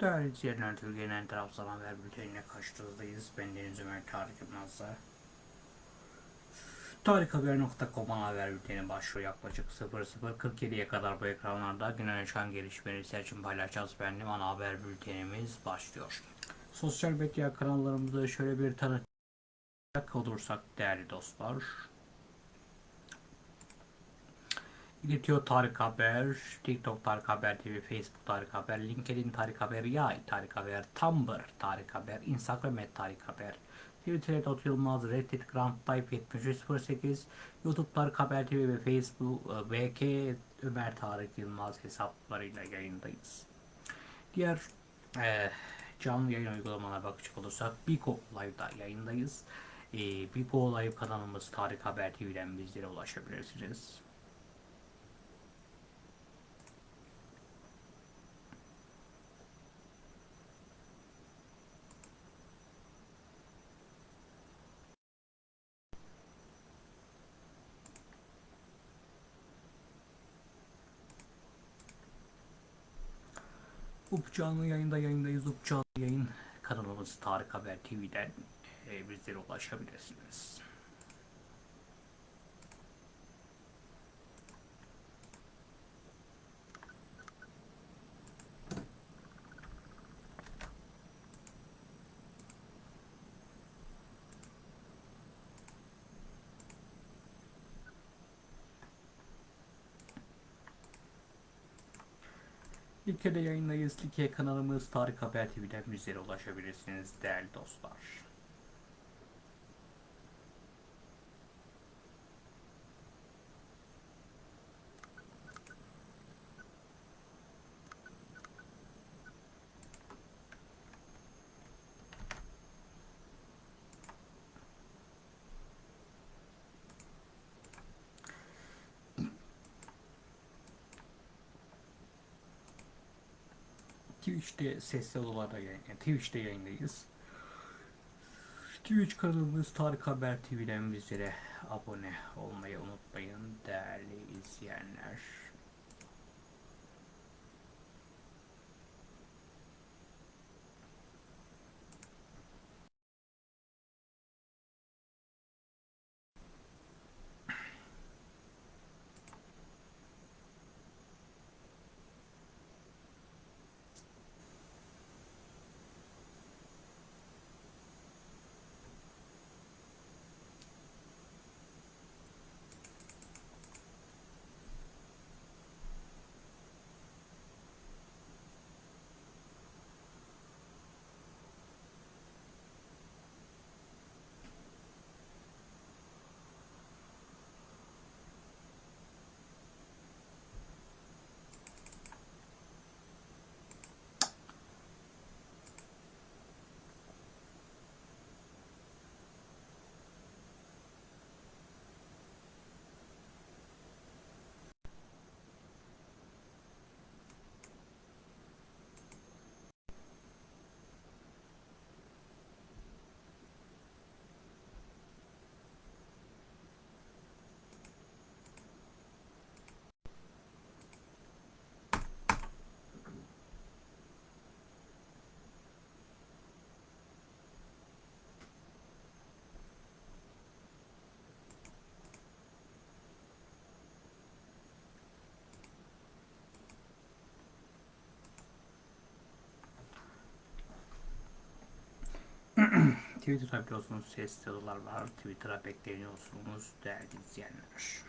Değerli izleyenler, Türkiye'nin en tarafsız haber bültenine karşınızdayız. Ben Deniz Ömer Tarık Yılmaz'la. Tarikhaber.com'un haber bülteni başlıyor yaklaşık 00.47'ye kadar bu ekranlarda güne yaşanan gelişmeleri seçim paylaşacağız. Benim ana haber bültenimiz başlıyor. Sosyal medya kanallarımızı şöyle bir tanıtacak olursak değerli dostlar. İletiyor Tarık Haber, TikTok Tarık Haber TV, Facebook Tarık Haber, LinkedIn Tarık Haber, Yay Tarık Haber, Tumblr Tarık Haber, Instagram et Tarık Haber, Twitter Dot Yılmaz, Reddit Grand Type 7308, YouTube Tarık Haber TV ve Facebook e, VK Ömer Tarık Yılmaz hesaplarıyla yayındayız. Diğer e, canlı yayın uygulamalarına bakacak olursak Biko Live'da yayındayız. E, Biko Live kanalımız Tarık Haber TV'den bizlere ulaşabilirsiniz. Up canlı yayında yayındayız. Up canlı yayın kanalımız Tarık Haber TV'den e, bizlere ulaşabilirsiniz. Like'de yayındayız. Like kanalımız Tarık Haber TV'den bizlere ulaşabilirsiniz değerli dostlar. Twitch'te sesli olarak yayın, yani Twitch'te yayındayız. Twitch kanalımız Tarık Haber TV'den bizlere abone olmayı unutmayın değerli izleyenler. Twitter'da biliyorsunuz ses yazılar var. Twitter'a bekleniyorsunuz değerli izleyenler.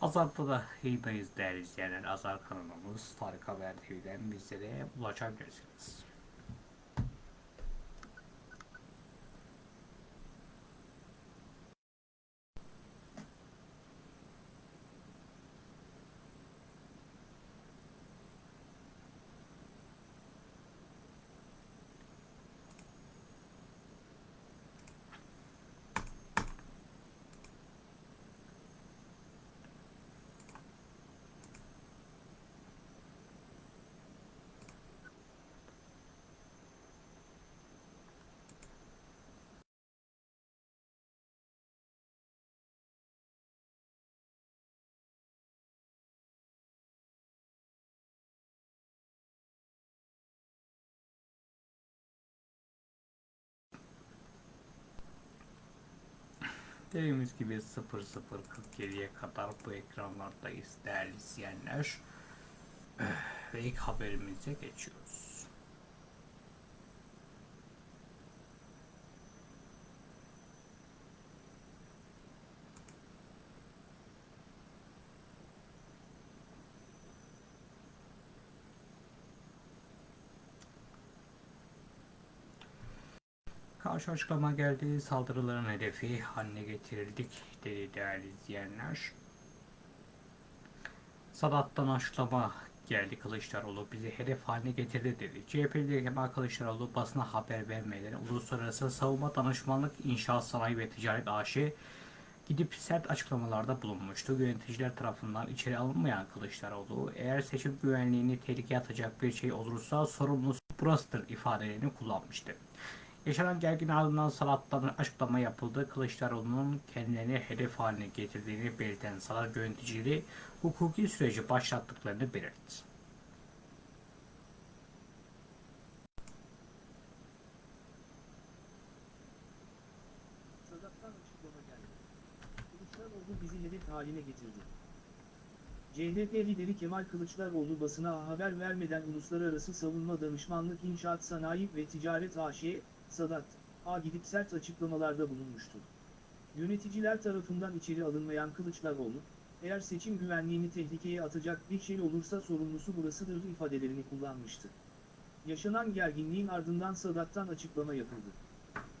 Azar'da da yayındayız değerli izleyenler. Azar kanalımız Tarık Haber TV'den bizlere ulaşabilirsiniz. Dediğimiz gibi 00.47'ye kadar bu ekranlardayız değerli izleyenler. Ve ilk haberimize geçiyoruz. Karşı açıklama geldi. Saldırıların hedefi haline getirildik dedi değerli izleyenler. Sadat'tan açıklama geldi Kılıçdaroğlu bizi hedef haline getirdi dedi. CHP'li Kemal Kılıçdaroğlu basına haber vermeden Uluslararası Savunma Danışmanlık İnşaat Sanayi ve Ticaret AŞ gidip sert açıklamalarda bulunmuştu. Yöneticiler tarafından içeri alınmayan Kılıçdaroğlu eğer seçim güvenliğini tehlikeye atacak bir şey olursa sorumlusu burasıdır ifadelerini kullanmıştı. Yaşanan gergin ardından Salat'tan açıklama yapıldı. Kılıçdaroğlu'nun kendilerini hedef haline getirdiğini belirten Salat yöneticileri hukuki süreci başlattıklarını belirtti. Haline getirdi. CHP lideri Kemal Kılıçdaroğlu basına haber vermeden Uluslararası Savunma Danışmanlık İnşaat Sanayi ve Ticaret AŞ, Sadat, A gidip sert açıklamalarda bulunmuştu. Yöneticiler tarafından içeri alınmayan Kılıçdaroğlu, eğer seçim güvenliğini tehlikeye atacak bir şey olursa sorumlusu burasıdır ifadelerini kullanmıştı. Yaşanan gerginliğin ardından Sadat'tan açıklama yapıldı.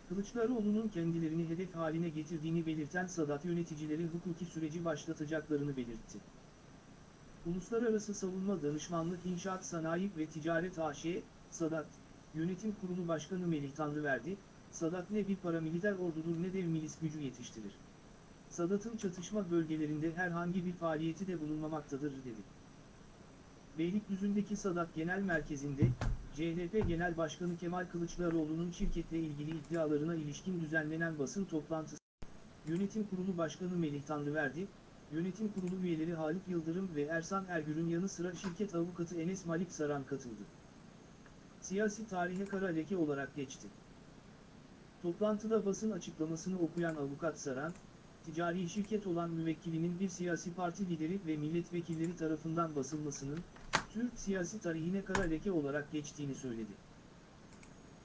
Kılıçdaroğlu'nun kendilerini hedef haline getirdiğini belirten Sadat yöneticileri hukuki süreci başlatacaklarını belirtti. Uluslararası Savunma Danışmanlık İnşaat Sanayi ve Ticaret AŞ, Sadat, Yönetim Kurulu Başkanı Melih Tanrıverdi, Sadat ne bir paramiliter ordudur ne de milis gücü yetiştirir. Sadat'ın çatışma bölgelerinde herhangi bir faaliyeti de bulunmamaktadır dedi. Beylikdüzü'ndeki Sadat Genel Merkezi'nde, CHP Genel Başkanı Kemal Kılıçdaroğlu'nun şirketle ilgili iddialarına ilişkin düzenlenen basın toplantısı, Yönetim Kurulu Başkanı Melih Tanrıverdi, Yönetim Kurulu üyeleri Halit Yıldırım ve Ersan Ergür'ün yanı sıra şirket avukatı Enes Malik Saran katıldı. Siyasi tarihe kara leke olarak geçti. Toplantıda basın açıklamasını okuyan avukat Saran, ticari şirket olan müvekkilinin bir siyasi parti lideri ve milletvekilleri tarafından basılmasının, Türk siyasi tarihine kara leke olarak geçtiğini söyledi.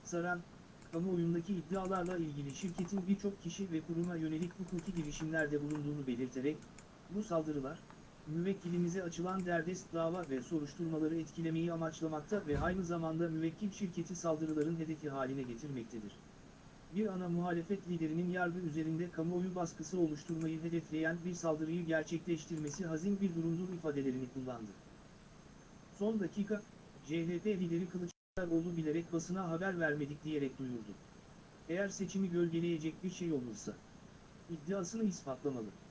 Saran, kamuoyundaki iddialarla ilgili şirketin birçok kişi ve kuruma yönelik hukuki girişimlerde bulunduğunu belirterek, bu saldırılar, müvekkilimize açılan derdest dava ve soruşturmaları etkilemeyi amaçlamakta ve aynı zamanda müvekkil şirketi saldırıların hedefi haline getirmektedir. Bir ana muhalefet liderinin yargı üzerinde kamuoyu baskısı oluşturmayı hedefleyen bir saldırıyı gerçekleştirmesi hazin bir durumdur ifadelerini kullandı. Son dakika, CHP lideri Kılıçdaroğlu bilerek basına haber vermedik diyerek duyurdu. Eğer seçimi gölgeleyecek bir şey olursa, iddiasını ispatlamalı.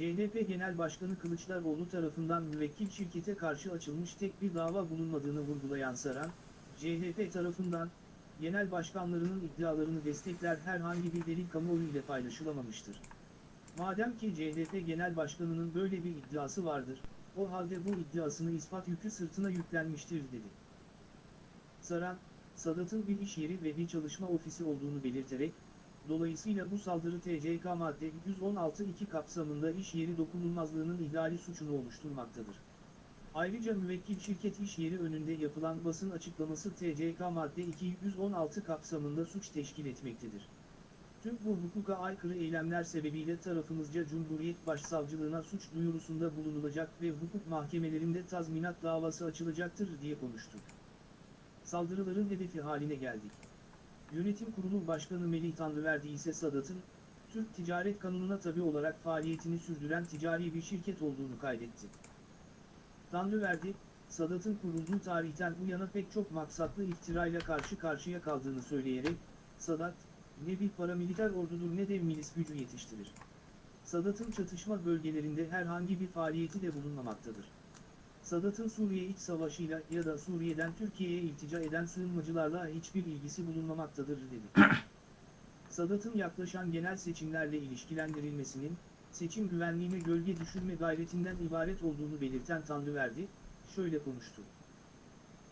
CHP Genel Başkanı Kılıçdaroğlu tarafından müvekkil şirkete karşı açılmış tek bir dava bulunmadığını vurgulayan Saran, CHP tarafından, genel başkanlarının iddialarını destekler herhangi bir delil kamuoyu ile paylaşılamamıştır. Madem ki CHP Genel Başkanı'nın böyle bir iddiası vardır, o halde bu iddiasını ispat yükü sırtına yüklenmiştir dedi. Saran, Sadat'ın bir iş yeri ve bir çalışma ofisi olduğunu belirterek, dolayısıyla bu saldırı TCK madde 116.2 kapsamında iş yeri dokunulmazlığının ihlali suçunu oluşturmaktadır. Ayrıca müvekkil şirket iş yeri önünde yapılan basın açıklaması TCK madde 216 kapsamında suç teşkil etmektedir. Tüm bu hukuka aykırı eylemler sebebiyle tarafımızca Cumhuriyet Başsavcılığına suç duyurusunda bulunulacak ve hukuk mahkemelerinde tazminat davası açılacaktır diye konuştu. Saldırıların hedefi haline geldik. Yönetim Kurulu Başkanı Melih Tanrıverdi ise Sadat'ın, Türk Ticaret Kanunu'na tabi olarak faaliyetini sürdüren ticari bir şirket olduğunu kaydetti. Tanrıverdi, Sadat'ın kurulduğu tarihten bu yana pek çok maksatlı iftirayla karşı karşıya kaldığını söyleyerek, Sadat, ne bir paramiliter ordudur ne de milis gücü yetiştirir. Sadat'ın çatışma bölgelerinde herhangi bir faaliyeti de bulunmamaktadır. Sadat'ın Suriye iç savaşıyla ya da Suriye'den Türkiye'ye iltica eden sığınmacılarla hiçbir ilgisi bulunmamaktadır dedi. Sadat'ın yaklaşan genel seçimlerle ilişkilendirilmesinin, seçim güvenliğine gölge düşürme gayretinden ibaret olduğunu belirten Tanrıverdi, şöyle konuştu.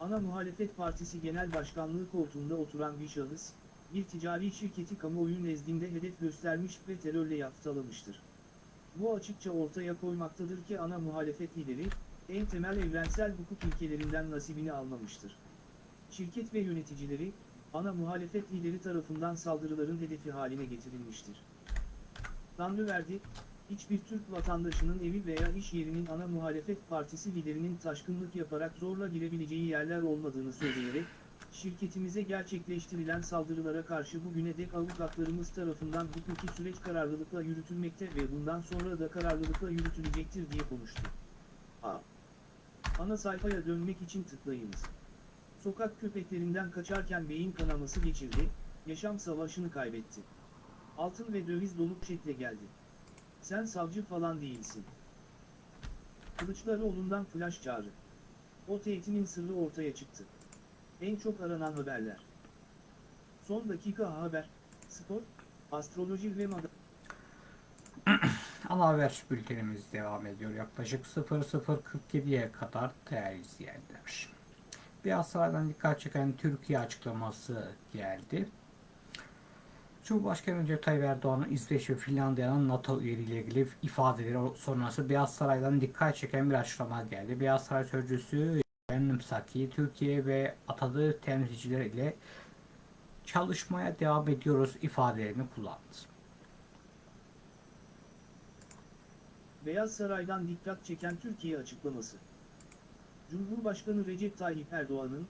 Ana Muhalefet Partisi Genel Başkanlığı koltuğunda oturan bir şahıs, bir ticari şirketi kamuoyu nezdinde hedef göstermiş ve terörle yaftalamıştır. Bu açıkça ortaya koymaktadır ki ana muhalefet lideri, en temel evrensel hukuk ilkelerinden nasibini almamıştır. Şirket ve yöneticileri, ana muhalefet lideri tarafından saldırıların hedefi haline getirilmiştir. Tanrıverdi, hiçbir Türk vatandaşının evi veya iş yerinin ana muhalefet partisi liderinin taşkınlık yaparak zorla girebileceği yerler olmadığını söyleyerek, şirketimize gerçekleştirilen saldırılara karşı bugüne dek avukatlarımız tarafından hukuki süreç kararlılıkla yürütülmekte ve bundan sonra da kararlılıkla yürütülecektir diye konuştu. A. Ana sayfaya dönmek için tıklayınız. Sokak köpeklerinden kaçarken beyin kanaması geçirdi, yaşam savaşını kaybetti. Altın ve döviz dolu poşetle geldi. Sen savcı falan değilsin. Kılıçdaroğlu'ndan flash çağrı. O tehdinin sırrı ortaya çıktı. En çok aranan haberler. Son dakika haber, spor, astroloji ve moda. Ana haber bültenimiz devam ediyor. Yaklaşık 00.47'ye kadar değerli izleyenler. Beyaz Saray'dan dikkat çeken Türkiye açıklaması geldi. Cumhurbaşkanı Recep Tayyip Erdoğan'ın İsveç ve Finlandiya'nın NATO üyeliğiyle ilgili ifadeleri sonrası Beyaz Saray'dan dikkat çeken bir açıklama geldi. Beyaz Saray Sözcüsü Benim Saki, Türkiye ve atadığı temsilciler ile çalışmaya devam ediyoruz ifadelerini kullandı. Beyaz Saray'dan dikkat çeken Türkiye açıklaması. Cumhurbaşkanı Recep Tayyip Erdoğan'ın,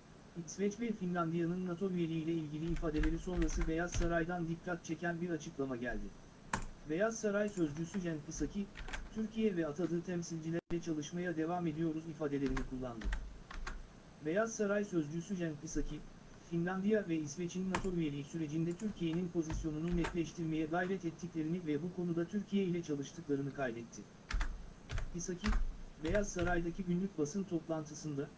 İsveç ve Finlandiya'nın NATO üyeliğiyle ilgili ifadeleri sonrası Beyaz Saray'dan dikkat çeken bir açıklama geldi. Beyaz Saray Sözcüsü Cenk Psaki, Türkiye ve atadığı temsilcilerle çalışmaya devam ediyoruz ifadelerini kullandı. Beyaz Saray Sözcüsü Cenk Psaki, Finlandiya ve İsveç'in NATO üyeliği sürecinde Türkiye'nin pozisyonunu netleştirmeye gayret ettiklerini ve bu konuda Türkiye ile çalıştıklarını kaydetti. Pisaki, Beyaz Saray'daki günlük basın toplantısında,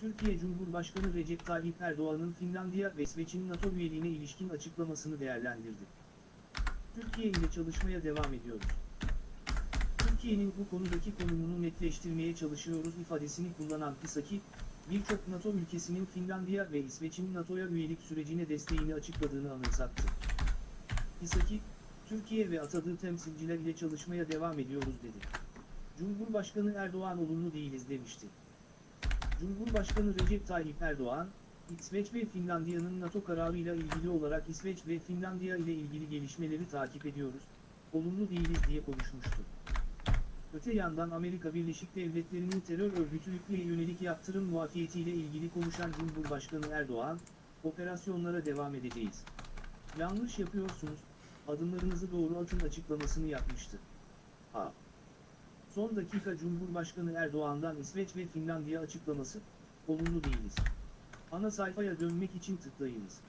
Türkiye Cumhurbaşkanı Recep Tayyip Erdoğan'ın Finlandiya ve İsveç'in NATO üyeliğine ilişkin açıklamasını değerlendirdi. Türkiye ile çalışmaya devam ediyoruz. Türkiye'nin bu konudaki konumunu netleştirmeye çalışıyoruz ifadesini kullanan Pisaki, birçok NATO ülkesinin Finlandiya ve İsveç'in NATO'ya üyelik sürecine desteğini açıkladığını anımsattı. Pisaki, Türkiye ve atadığı temsilciler ile çalışmaya devam ediyoruz dedi. Cumhurbaşkanı Erdoğan olumlu değiliz demişti. Cumhurbaşkanı Recep Tayyip Erdoğan, İsveç ve Finlandiya'nın NATO kararıyla ilgili olarak İsveç ve Finlandiya ile ilgili gelişmeleri takip ediyoruz, olumlu değiliz diye konuşmuştu. Öte yandan Amerika Birleşik Devletleri'nin terör örgütü ülkeye yönelik yaptırım muafiyetiyle ilgili konuşan Cumhurbaşkanı Erdoğan, operasyonlara devam edeceğiz. Yanlış yapıyorsunuz, adımlarınızı doğru atın açıklamasını yapmıştı. A. Son dakika Cumhurbaşkanı Erdoğan'dan İsveç ve Finlandiya açıklaması, olumlu değiliz. Ana sayfaya dönmek için tıklayınız.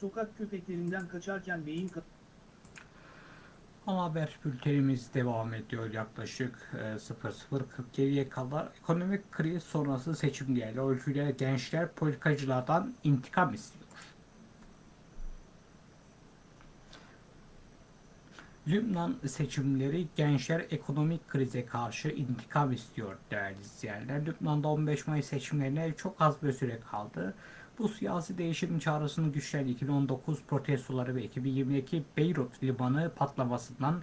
Sokak köpeklerinden kaçarken beyin ka Ana haber bültenimiz devam ediyor yaklaşık e, 00.47'ye kadar. Ekonomik kriz sonrası seçim değerli ölçüyle gençler politikacılardan intikam istiyor. Lübnan seçimleri gençler ekonomik krize karşı intikam istiyor değerli izleyenler. Lübnan'da 15 Mayıs seçimlerine çok az bir süre kaldı. Bu siyasi değişim çağrısını güçleyen 2019 protestoları ve 2022 Beyrut limanı patlamasından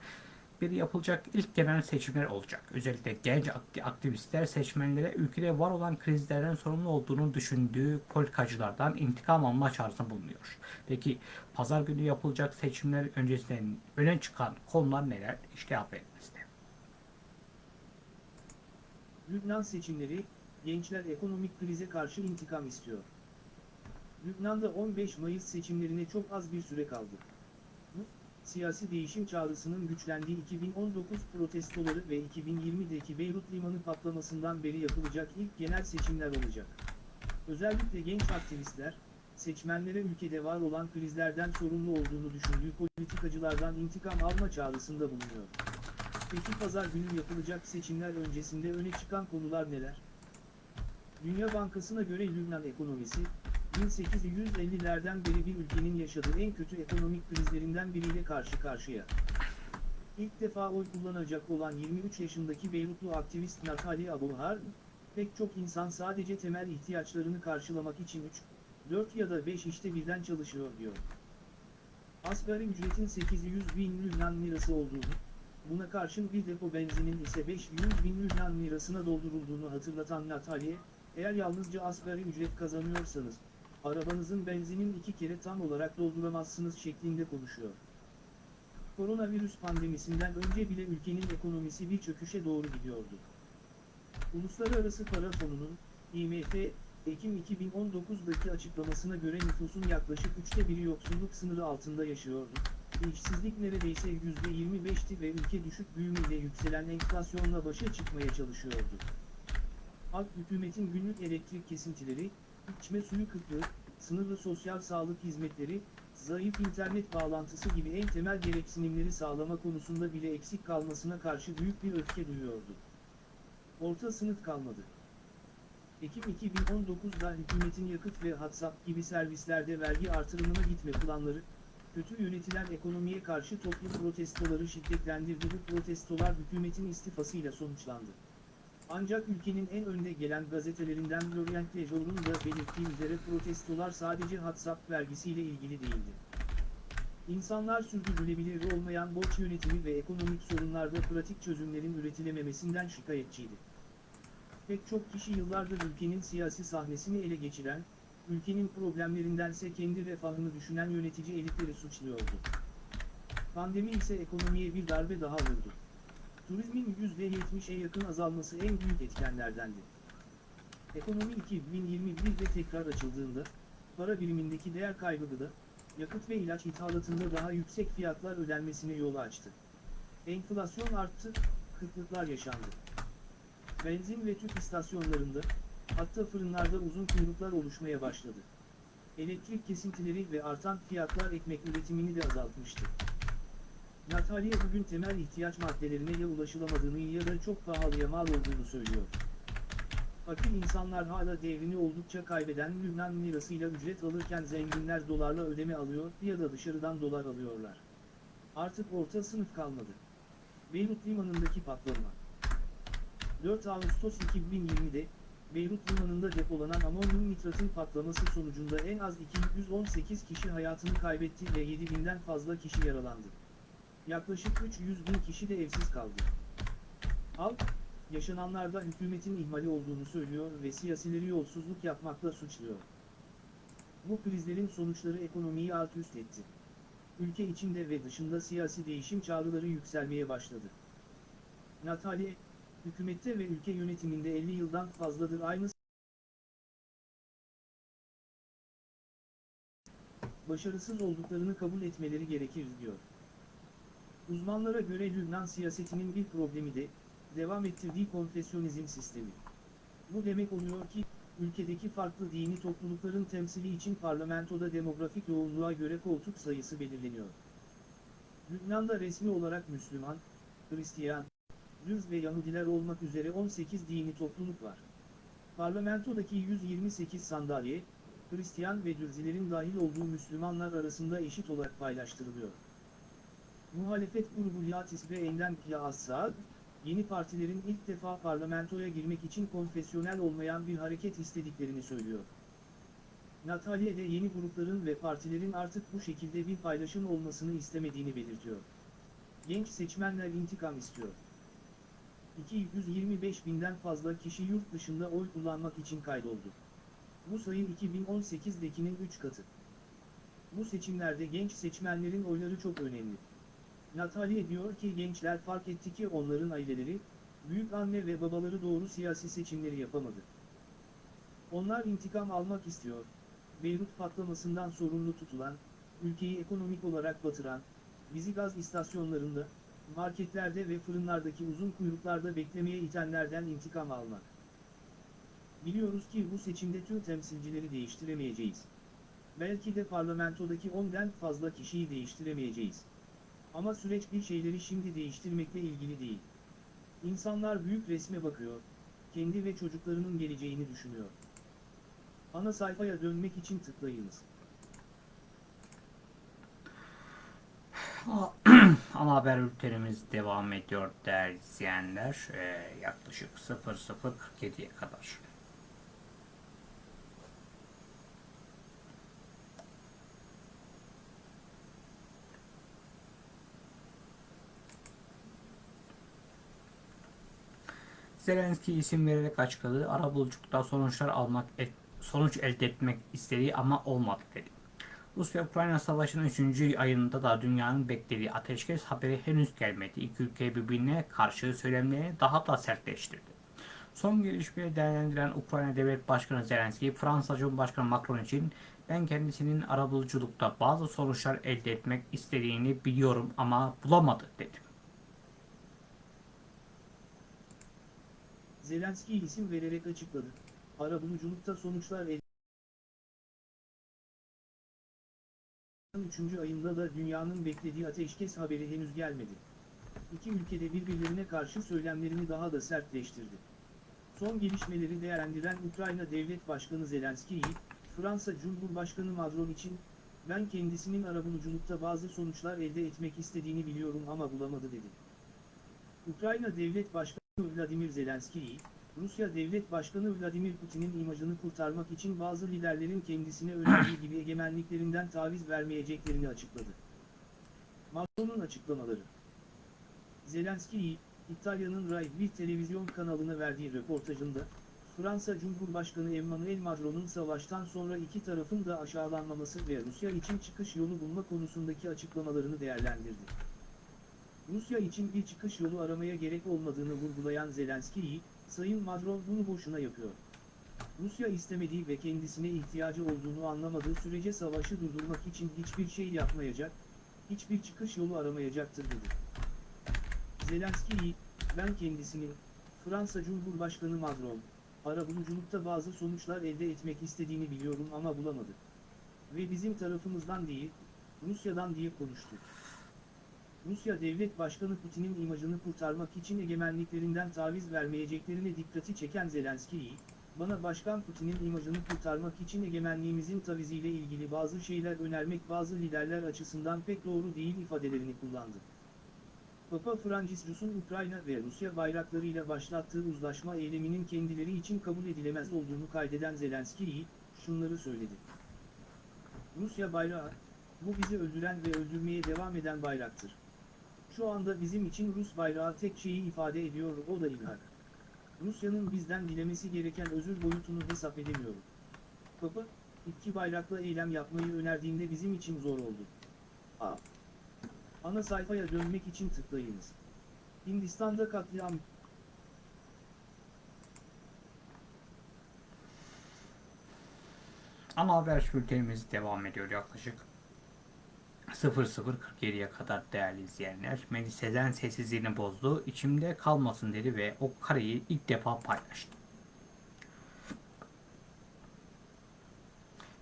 beri yapılacak ilk genel seçimler olacak. Özellikle genç akti- aktivistler seçmenlere ülkede var olan krizlerden sorumlu olduğunu düşündüğü politikacılardan intikam alma çağrısında bulunuyor. Peki pazar günü yapılacak seçimler öncesinden öne çıkan konular neler? İşte haberimizde. Lübnan seçimleri, gençler ekonomik krize karşı intikam istiyor. Lübnan'da 15 Mayıs seçimlerine çok az bir süre kaldı. Siyasi değişim çağrısının güçlendiği 2019 protestoları ve 2020'deki Beyrut Limanı patlamasından beri yapılacak ilk genel seçimler olacak. Özellikle genç aktivistler, seçmenlere ülkede var olan krizlerden sorumlu olduğunu düşündüğü politikacılardan intikam alma çağrısında bulunuyor. Peki pazar günü yapılacak seçimler öncesinde öne çıkan konular neler? Dünya Bankası'na göre Lübnan ekonomisi, 1850'lerden beri bir ülkenin yaşadığı en kötü ekonomik krizlerinden biriyle karşı karşıya. İlk defa oy kullanacak olan 23 yaşındaki Beyrutlu aktivist Natali Abuhar, pek çok insan sadece temel ihtiyaçlarını karşılamak için 3, 4 ya da 5 işte birden çalışıyor diyor. Asgari ücretin 800 bin Lübnan lirası olduğunu, buna karşın bir depo benzinin ise 500 bin Lübnan lirasına doldurulduğunu hatırlatan Natalya, eğer yalnızca asgari ücret kazanıyorsanız, arabanızın benzinin iki kere tam olarak dolduramazsınız şeklinde konuşuyor. Koronavirüs pandemisinden önce bile ülkenin ekonomisi bir çöküşe doğru gidiyordu. Uluslararası Para Fonu'nun, IMF, Ekim 2019'daki açıklamasına göre nüfusun yaklaşık üçte biri yoksulluk sınırı altında yaşıyordu. İşsizlik neredeyse %25'ti ve ülke düşük büyümeyle yükselen enflasyonla başa çıkmaya çalışıyordu. Halk hükümetin günlük elektrik kesintileri, içme suyu kıtlığı, sınırlı sosyal sağlık hizmetleri, zayıf internet bağlantısı gibi en temel gereksinimleri sağlama konusunda bile eksik kalmasına karşı büyük bir öfke duyuyordu. Orta sınıf kalmadı. Ekim 2019'da hükümetin yakıt ve WhatsApp gibi servislerde vergi artırımına gitme planları, kötü yönetilen ekonomiye karşı toplum protestoları şiddetlendirdi. Bu protestolar hükümetin istifasıyla sonuçlandı. Ancak ülkenin en önde gelen gazetelerinden L'Orient Le Journ'un da belirttiği üzere protestolar sadece WhatsApp vergisiyle ilgili değildi. İnsanlar sürdürülebilir olmayan borç yönetimi ve ekonomik sorunlarda pratik çözümlerin üretilememesinden şikayetçiydi. Pek çok kişi yıllardır ülkenin siyasi sahnesini ele geçiren, ülkenin problemlerindense kendi refahını düşünen yönetici elitleri suçluyordu. Pandemi ise ekonomiye bir darbe daha vurdu. Turizmin %70'e yakın azalması en büyük etkenlerdendi. Ekonomi 2021'de tekrar açıldığında, para birimindeki değer kaybı gıda, yakıt ve ilaç ithalatında daha yüksek fiyatlar ödenmesine yol açtı. Enflasyon arttı, kıtlıklar yaşandı. Benzin ve tüp istasyonlarında, hatta fırınlarda uzun kuyruklar oluşmaya başladı. Elektrik kesintileri ve artan fiyatlar ekmek üretimini de azaltmıştı. Natalya bugün temel ihtiyaç maddelerine ya ulaşılamadığını ya da çok pahalıya mal olduğunu söylüyor. Fakir insanlar hala devrini oldukça kaybeden Lübnan lirasıyla ücret alırken zenginler dolarla ödeme alıyor ya da dışarıdan dolar alıyorlar. Artık orta sınıf kalmadı. Beyrut limanındaki patlama. 4 Ağustos 2020'de, Beyrut limanında depolanan amonyum nitratın patlaması sonucunda en az 218 kişi hayatını kaybetti ve 7000'den fazla kişi yaralandı. Yaklaşık 300 bin kişi de evsiz kaldı. Halk, yaşananlarda hükümetin ihmali olduğunu söylüyor ve siyasileri yolsuzluk yapmakla suçluyor. Bu krizlerin sonuçları ekonomiyi alt üst etti. Ülke içinde ve dışında siyasi değişim çağrıları yükselmeye başladı. Natalya, hükümette ve ülke yönetiminde 50 yıldan fazladır aynı başarısız olduklarını kabul etmeleri gerekir diyor. Uzmanlara göre Lübnan siyasetinin bir problemi de, devam ettirdiği konfesyonizm sistemi. Bu demek oluyor ki, ülkedeki farklı dini toplulukların temsili için parlamentoda demografik yoğunluğa göre koltuk sayısı belirleniyor. Lübnan'da resmi olarak Müslüman, Hristiyan, Düz ve Yahudiler olmak üzere 18 dini topluluk var. Parlamentodaki 128 sandalye, Hristiyan ve Dürzilerin dahil olduğu Müslümanlar arasında eşit olarak paylaştırılıyor. Muhalefet ve Endem Pia Assad, yeni partilerin ilk defa parlamentoya girmek için konfesyonel olmayan bir hareket istediklerini söylüyor. Natalya de yeni grupların ve partilerin artık bu şekilde bir paylaşım olmasını istemediğini belirtiyor. Genç seçmenler intikam istiyor. 225 binden fazla kişi yurt dışında oy kullanmak için kaydoldu. Bu sayı 2018'dekinin 3 katı. Bu seçimlerde genç seçmenlerin oyları çok önemli. Natalya diyor ki gençler fark etti ki onların aileleri, büyük anne ve babaları doğru siyasi seçimleri yapamadı. Onlar intikam almak istiyor. Beyrut patlamasından sorumlu tutulan, ülkeyi ekonomik olarak batıran, bizi gaz istasyonlarında, marketlerde ve fırınlardaki uzun kuyruklarda beklemeye itenlerden intikam almak. Biliyoruz ki bu seçimde tüm temsilcileri değiştiremeyeceğiz. Belki de parlamentodaki 10'den fazla kişiyi değiştiremeyeceğiz. Ama süreç bir şeyleri şimdi değiştirmekle ilgili değil. İnsanlar büyük resme bakıyor, kendi ve çocuklarının geleceğini düşünüyor. Ana sayfaya dönmek için tıklayınız. Ana haber bültenimiz devam ediyor değerli izleyenler. Ee, yaklaşık 00.47'ye kadar. Zelenski isim vererek açıkladı. Arabuluculukta sonuçlar almak, sonuç elde etmek istediği ama olmadı dedi. Rusya-Ukrayna savaşının 3. ayında da dünyanın beklediği ateşkes haberi henüz gelmedi. İki ülke birbirine karşı söylemlerini daha da sertleştirdi. Son gelişmeyi değerlendiren Ukrayna Devlet Başkanı Zelenski, Fransa Cumhurbaşkanı Macron için ben kendisinin arabuluculukta bazı sonuçlar elde etmek istediğini biliyorum ama bulamadı dedi. Zelenski isim vererek açıkladı. Arabuluculukta sonuçlar elde 3. ayında da dünyanın beklediği ateşkes haberi henüz gelmedi. İki ülkede birbirlerine karşı söylemlerini daha da sertleştirdi. Son gelişmeleri değerlendiren Ukrayna Devlet Başkanı Zelenski'yi, Fransa Cumhurbaşkanı Macron için, ben kendisinin arabuluculukta bazı sonuçlar elde etmek istediğini biliyorum ama bulamadı dedi. Ukrayna Devlet Başkanı Vladimir Zelenski'yi, Rusya Devlet Başkanı Vladimir Putin'in imajını kurtarmak için bazı liderlerin kendisine önerdiği gibi egemenliklerinden taviz vermeyeceklerini açıkladı. Macron'un açıklamaları Zelenski, İtalya'nın Rai bir televizyon kanalına verdiği röportajında, Fransa Cumhurbaşkanı Emmanuel Macron'un savaştan sonra iki tarafın da aşağılanmaması ve Rusya için çıkış yolu bulma konusundaki açıklamalarını değerlendirdi. Rusya için bir çıkış yolu aramaya gerek olmadığını vurgulayan Zelenski'yi, Sayın Macron bunu boşuna yapıyor. Rusya istemediği ve kendisine ihtiyacı olduğunu anlamadığı sürece savaşı durdurmak için hiçbir şey yapmayacak, hiçbir çıkış yolu aramayacaktır dedi. Zelenski'yi, ben kendisinin, Fransa Cumhurbaşkanı Macron, arabuluculukta bazı sonuçlar elde etmek istediğini biliyorum ama bulamadı. Ve bizim tarafımızdan değil, Rusya'dan diye konuştu. Rusya Devlet Başkanı Putin'in imajını kurtarmak için egemenliklerinden taviz vermeyeceklerine dikkati çeken Zelenski'yi, bana Başkan Putin'in imajını kurtarmak için egemenliğimizin taviziyle ilgili bazı şeyler önermek bazı liderler açısından pek doğru değil ifadelerini kullandı. Papa Franciscus'un Ukrayna ve Rusya bayraklarıyla başlattığı uzlaşma eyleminin kendileri için kabul edilemez olduğunu kaydeden Zelenski'yi, şunları söyledi. Rusya bayrağı, bu bizi öldüren ve öldürmeye devam eden bayraktır. Şu anda bizim için Rus bayrağı tek şeyi ifade ediyor o da ilhak. Rusya'nın bizden dilemesi gereken özür boyutunu hesap edemiyorum. Papa, iki bayrakla eylem yapmayı önerdiğinde bizim için zor oldu. A. Ana sayfaya dönmek için tıklayınız. Hindistan'da katliam Ana haber bültenimiz devam ediyor yaklaşık 00.47'ye kadar değerli izleyenler. Melis Sezen sessizliğini bozdu. İçimde kalmasın dedi ve o kareyi ilk defa paylaştı.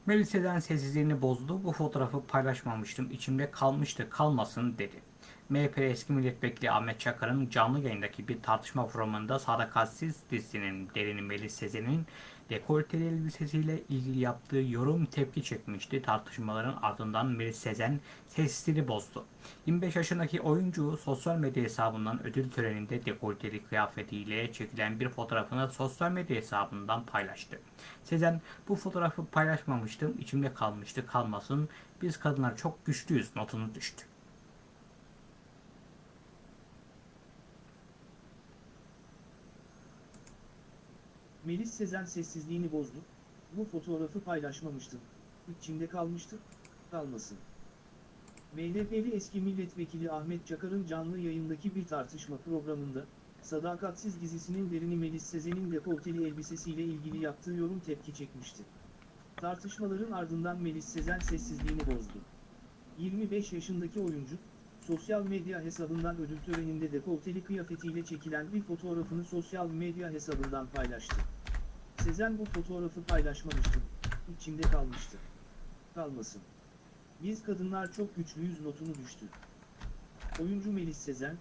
Melis Sezen sessizliğini bozdu. Bu fotoğrafı paylaşmamıştım. İçimde kalmıştı kalmasın dedi. MHP eski milletvekili Ahmet Çakar'ın canlı yayındaki bir tartışma programında Sadakatsiz dizisinin derini Melis Sezen'in dekolteli elbisesiyle ilgili yaptığı yorum tepki çekmişti. Tartışmaların ardından Melis Sezen sessizliğini bozdu. 25 yaşındaki oyuncu sosyal medya hesabından ödül töreninde dekolteli kıyafetiyle çekilen bir fotoğrafını sosyal medya hesabından paylaştı. Sezen bu fotoğrafı paylaşmamıştım, içimde kalmıştı, kalmasın. Biz kadınlar çok güçlüyüz notunu düştü. Melis Sezen sessizliğini bozdu. Bu fotoğrafı paylaşmamıştım. İçimde kalmıştı. Kalmasın. MHP'li eski milletvekili Ahmet Çakar'ın canlı yayındaki bir tartışma programında, Sadakatsiz dizisinin derini Melis Sezen'in dekolteli elbisesiyle ilgili yaptığı yorum tepki çekmişti. Tartışmaların ardından Melis Sezen sessizliğini bozdu. 25 yaşındaki oyuncu, sosyal medya hesabından ödül töreninde dekolteli kıyafetiyle çekilen bir fotoğrafını sosyal medya hesabından paylaştı. Sezen bu fotoğrafı paylaşmamıştı, içimde kalmıştı. Kalmasın. Biz kadınlar çok güçlüyüz notunu düştü. Oyuncu Melis Sezen,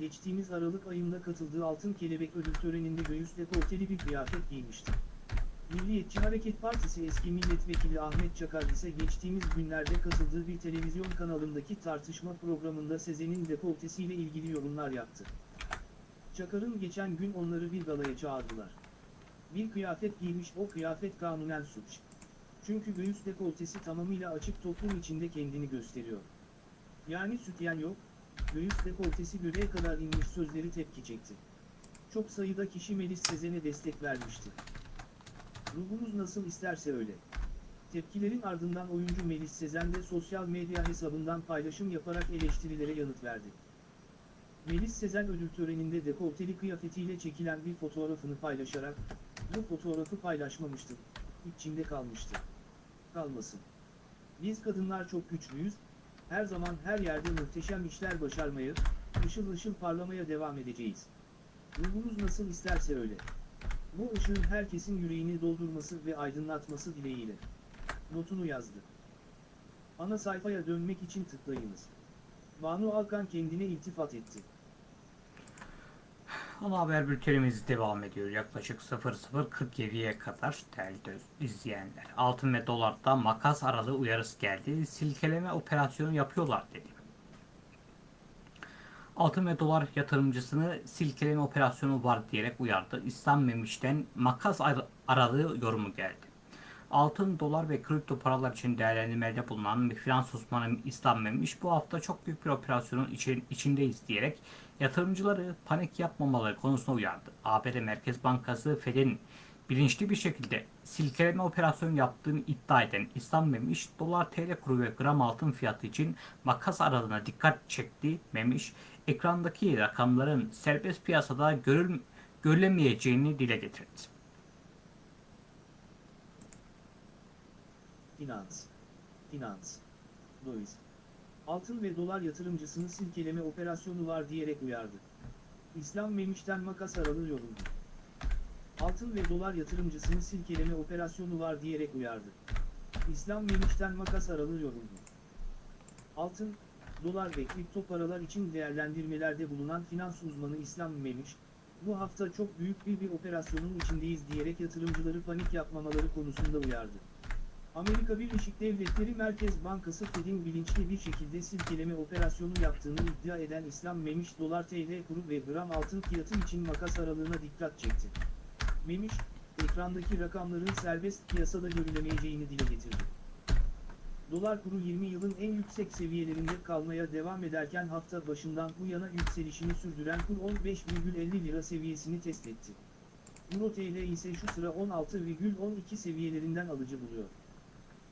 geçtiğimiz Aralık ayında katıldığı Altın Kelebek ödül töreninde göğüs dekolteli bir kıyafet giymişti. Milliyetçi Hareket Partisi eski milletvekili Ahmet Çakar ise geçtiğimiz günlerde katıldığı bir televizyon kanalındaki tartışma programında Sezen'in dekoltesiyle ilgili yorumlar yaptı. Çakar'ın geçen gün onları bir galaya çağırdılar. Bir kıyafet giymiş o kıyafet kanunen suç. Çünkü göğüs dekoltesi tamamıyla açık toplum içinde kendini gösteriyor. Yani sütyen yok, göğüs dekoltesi göbeğe kadar inmiş sözleri tepki çekti. Çok sayıda kişi Melis Sezen'e destek vermişti. Ruhunuz nasıl isterse öyle. Tepkilerin ardından oyuncu Melis Sezen de sosyal medya hesabından paylaşım yaparak eleştirilere yanıt verdi. Melis Sezen ödül töreninde dekolteli kıyafetiyle çekilen bir fotoğrafını paylaşarak, bu fotoğrafı paylaşmamıştım, içimde kalmıştı. Kalmasın. Biz kadınlar çok güçlüyüz, her zaman her yerde muhteşem işler başarmaya, ışıl ışıl parlamaya devam edeceğiz. Ruhunuz nasıl isterse öyle. Bu ışığın herkesin yüreğini doldurması ve aydınlatması dileğiyle. Notunu yazdı. Ana sayfaya dönmek için tıklayınız. Banu Alkan kendine iltifat etti. Ana haber bültenimiz devam ediyor. Yaklaşık 00.47'ye kadar değerli izleyenler. Altın ve dolarda makas aralığı uyarısı geldi. Silkeleme operasyonu yapıyorlar dedi. Altın ve dolar yatırımcısını silkeleme operasyonu var diyerek uyardı. İslam Memiş'ten makas ar- aralığı yorumu geldi. Altın, dolar ve kripto paralar için değerlendirmede bulunan bir finans uzmanı İslam Memiş bu hafta çok büyük bir operasyonun için, içindeyiz diyerek yatırımcıları panik yapmamaları konusunda uyardı. ABD Merkez Bankası Fed'in bilinçli bir şekilde silkeleme operasyonu yaptığını iddia eden İslam Memiş, dolar TL kuru ve gram altın fiyatı için makas aralığına dikkat çekti. Memiş, ekrandaki rakamların serbest piyasada görül, görülemeyeceğini dile getirdi. Finans. Finans. Döviz. Altın ve dolar yatırımcısını silkeleme operasyonu var diyerek uyardı. İslam Memiş'ten makas aralığı yoruldu. Altın ve dolar yatırımcısını silkeleme operasyonu var diyerek uyardı. İslam Memiş'ten makas aralığı yoruldu. Altın, dolar ve kripto paralar için değerlendirmelerde bulunan finans uzmanı İslam Memiş, bu hafta çok büyük bir bir operasyonun içindeyiz diyerek yatırımcıları panik yapmamaları konusunda uyardı. Amerika Birleşik Devletleri Merkez Bankası Fed'in bilinçli bir şekilde silkeleme operasyonu yaptığını iddia eden İslam Memiş dolar TL kuru ve gram altın fiyatı için makas aralığına dikkat çekti. Memiş, ekrandaki rakamların serbest piyasada görülemeyeceğini dile getirdi. Dolar kuru 20 yılın en yüksek seviyelerinde kalmaya devam ederken hafta başından bu yana yükselişini sürdüren kur 15,50 lira seviyesini test etti. Euro TL ise şu sıra 16,12 seviyelerinden alıcı buluyor.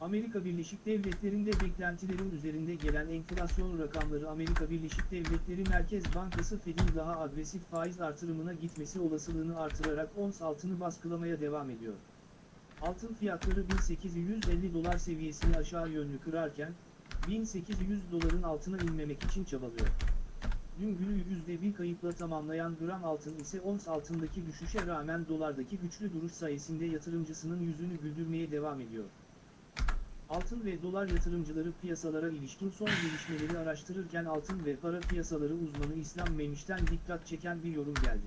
Amerika Birleşik Devletleri'nde beklentilerin üzerinde gelen enflasyon rakamları Amerika Birleşik Devletleri Merkez Bankası Fed'in daha agresif faiz artırımına gitmesi olasılığını artırarak ons altını baskılamaya devam ediyor. Altın fiyatları 1850 dolar seviyesini aşağı yönlü kırarken, 1800 doların altına inmemek için çabalıyor. Dün günü %1 kayıpla tamamlayan gram altın ise ons altındaki düşüşe rağmen dolardaki güçlü duruş sayesinde yatırımcısının yüzünü güldürmeye devam ediyor. Altın ve dolar yatırımcıları piyasalara ilişkin son gelişmeleri araştırırken altın ve para piyasaları uzmanı İslam Memiş'ten dikkat çeken bir yorum geldi.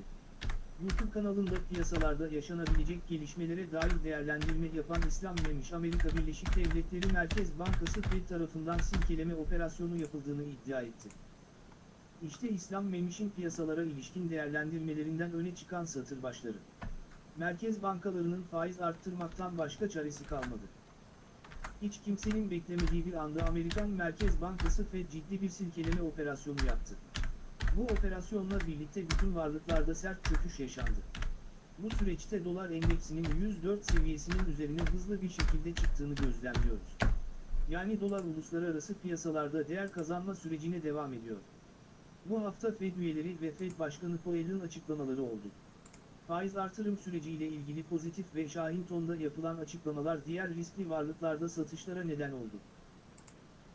YouTube kanalında piyasalarda yaşanabilecek gelişmelere dair değerlendirme yapan İslam Memiş Amerika Birleşik Devletleri Merkez Bankası Fed tarafından silkeleme operasyonu yapıldığını iddia etti. İşte İslam Memiş'in piyasalara ilişkin değerlendirmelerinden öne çıkan satır başları. Merkez bankalarının faiz arttırmaktan başka çaresi kalmadı. Hiç kimsenin beklemediği bir anda Amerikan Merkez Bankası Fed ciddi bir silkeleme operasyonu yaptı. Bu operasyonla birlikte bütün varlıklarda sert çöküş yaşandı. Bu süreçte dolar endeksinin 104 seviyesinin üzerine hızlı bir şekilde çıktığını gözlemliyoruz. Yani dolar uluslararası piyasalarda değer kazanma sürecine devam ediyor. Bu hafta Fed üyeleri ve Fed Başkanı Powell'ın açıklamaları oldu. Faiz artırım süreciyle ilgili pozitif ve şahin tonda yapılan açıklamalar diğer riskli varlıklarda satışlara neden oldu.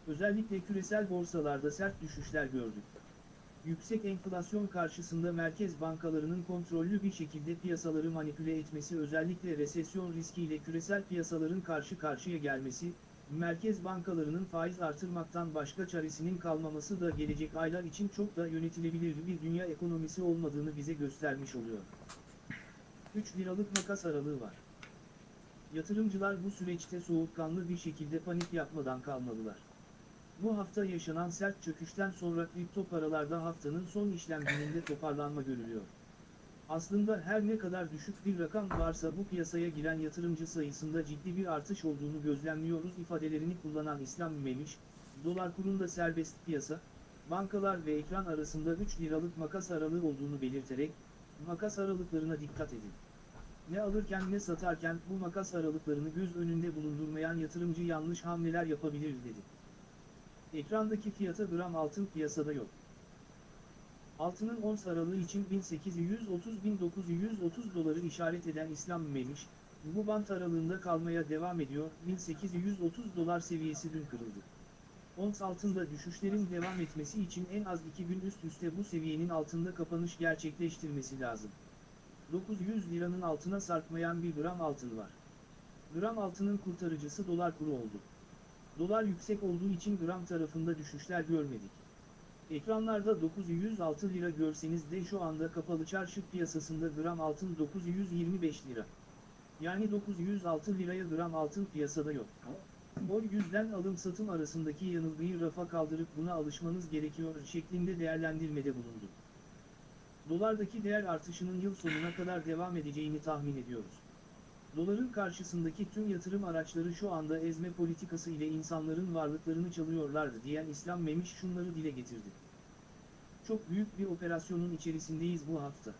Özellikle küresel borsalarda sert düşüşler gördük. Yüksek enflasyon karşısında merkez bankalarının kontrollü bir şekilde piyasaları manipüle etmesi özellikle resesyon riskiyle küresel piyasaların karşı karşıya gelmesi, merkez bankalarının faiz artırmaktan başka çaresinin kalmaması da gelecek aylar için çok da yönetilebilir bir dünya ekonomisi olmadığını bize göstermiş oluyor. 3 liralık makas aralığı var. Yatırımcılar bu süreçte soğukkanlı bir şekilde panik yapmadan kalmalılar. Bu hafta yaşanan sert çöküşten sonra kripto paralarda haftanın son işlem gününde toparlanma görülüyor. Aslında her ne kadar düşük bir rakam varsa bu piyasaya giren yatırımcı sayısında ciddi bir artış olduğunu gözlemliyoruz ifadelerini kullanan İslam Memiş, dolar kurunda serbest piyasa, bankalar ve ekran arasında 3 liralık makas aralığı olduğunu belirterek, makas aralıklarına dikkat edin. Ne alırken ne satarken bu makas aralıklarını göz önünde bulundurmayan yatırımcı yanlış hamleler yapabilir dedi. Ekrandaki fiyata gram altın piyasada yok. Altının ons aralığı için 1830-1930 doları işaret eden İslam Memiş, bu bant aralığında kalmaya devam ediyor, 1830 dolar seviyesi dün kırıldı. Ons altında düşüşlerin devam etmesi için en az 2 gün üst üste bu seviyenin altında kapanış gerçekleştirmesi lazım. 900 liranın altına sarkmayan bir gram altın var. Gram altının kurtarıcısı dolar kuru oldu. Dolar yüksek olduğu için gram tarafında düşüşler görmedik. Ekranlarda 906 lira görseniz de şu anda kapalı çarşı piyasasında gram altın 925 lira. Yani 906 liraya gram altın piyasada yok. O yüzden alım satım arasındaki yanılgıyı rafa kaldırıp buna alışmanız gerekiyor şeklinde değerlendirmede bulundu. Dolardaki değer artışının yıl sonuna kadar devam edeceğini tahmin ediyoruz. Doların karşısındaki tüm yatırım araçları şu anda ezme politikası ile insanların varlıklarını çalıyorlardı diyen İslam Memiş şunları dile getirdi. Çok büyük bir operasyonun içerisindeyiz bu hafta.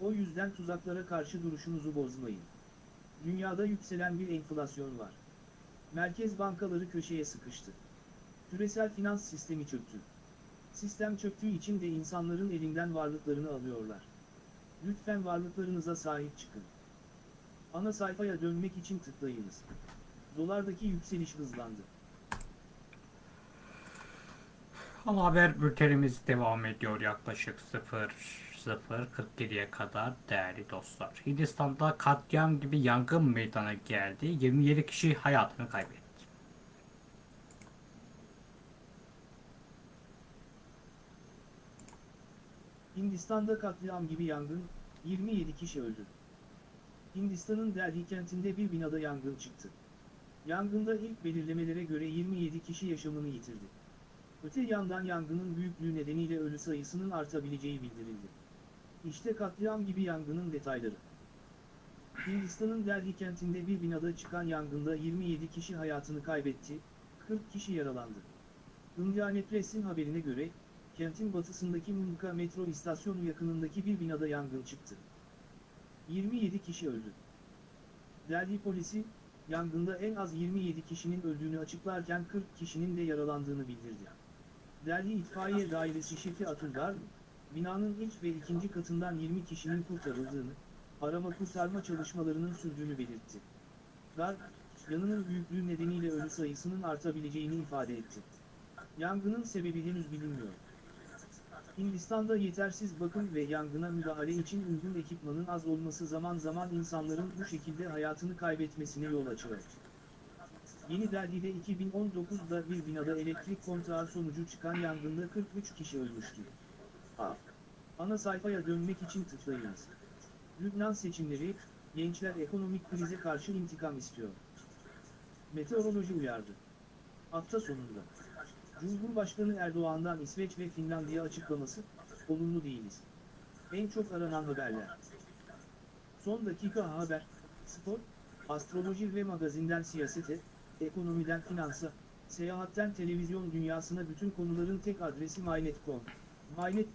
O yüzden tuzaklara karşı duruşunuzu bozmayın. Dünyada yükselen bir enflasyon var. Merkez bankaları köşeye sıkıştı. Küresel finans sistemi çöktü. Sistem çöktüğü için de insanların elinden varlıklarını alıyorlar. Lütfen varlıklarınıza sahip çıkın. Ana sayfaya dönmek için tıklayınız. Dolardaki yükseliş hızlandı. Ama haber bültenimiz devam ediyor yaklaşık 00.47'ye kadar değerli dostlar. Hindistan'da katliam gibi yangın meydana geldi. 27 kişi hayatını kaybetti. Hindistan'da katliam gibi yangın, 27 kişi öldü. Hindistan'ın Delhi kentinde bir binada yangın çıktı. Yangında ilk belirlemelere göre 27 kişi yaşamını yitirdi. Öte yandan yangının büyüklüğü nedeniyle ölü sayısının artabileceği bildirildi. İşte katliam gibi yangının detayları. Hindistan'ın Delhi kentinde bir binada çıkan yangında 27 kişi hayatını kaybetti, 40 kişi yaralandı. Indiana Press'in haberine göre, kentin batısındaki Mumka metro istasyonu yakınındaki bir binada yangın çıktı. 27 kişi öldü. Delhi polisi, yangında en az 27 kişinin öldüğünü açıklarken 40 kişinin de yaralandığını bildirdi. Delhi İtfaiye Dairesi Şefi Atul Garg, binanın ilk ve ikinci katından 20 kişinin kurtarıldığını, arama kurtarma çalışmalarının sürdüğünü belirtti. Garg, yanının büyüklüğü nedeniyle ölü sayısının artabileceğini ifade etti. Yangının sebebi henüz bilinmiyor. Hindistan'da yetersiz bakım ve yangına müdahale için uygun ekipmanın az olması zaman zaman insanların bu şekilde hayatını kaybetmesine yol açıyor. Yeni Delhi'de 2019'da bir binada elektrik kontrağı sonucu çıkan yangında 43 kişi ölmüştü. Ana sayfaya dönmek için tıklayınız. Lübnan seçimleri, gençler ekonomik krize karşı intikam istiyor. Meteoroloji uyardı. Hafta sonunda. Cumhurbaşkanı Erdoğan'dan İsveç ve Finlandiya açıklaması, olumlu değiliz. En çok aranan haberler. Son dakika haber, spor, astroloji ve magazinden siyasete, ekonomiden finansa, seyahatten televizyon dünyasına bütün konuların tek adresi MyNet.com. MyNet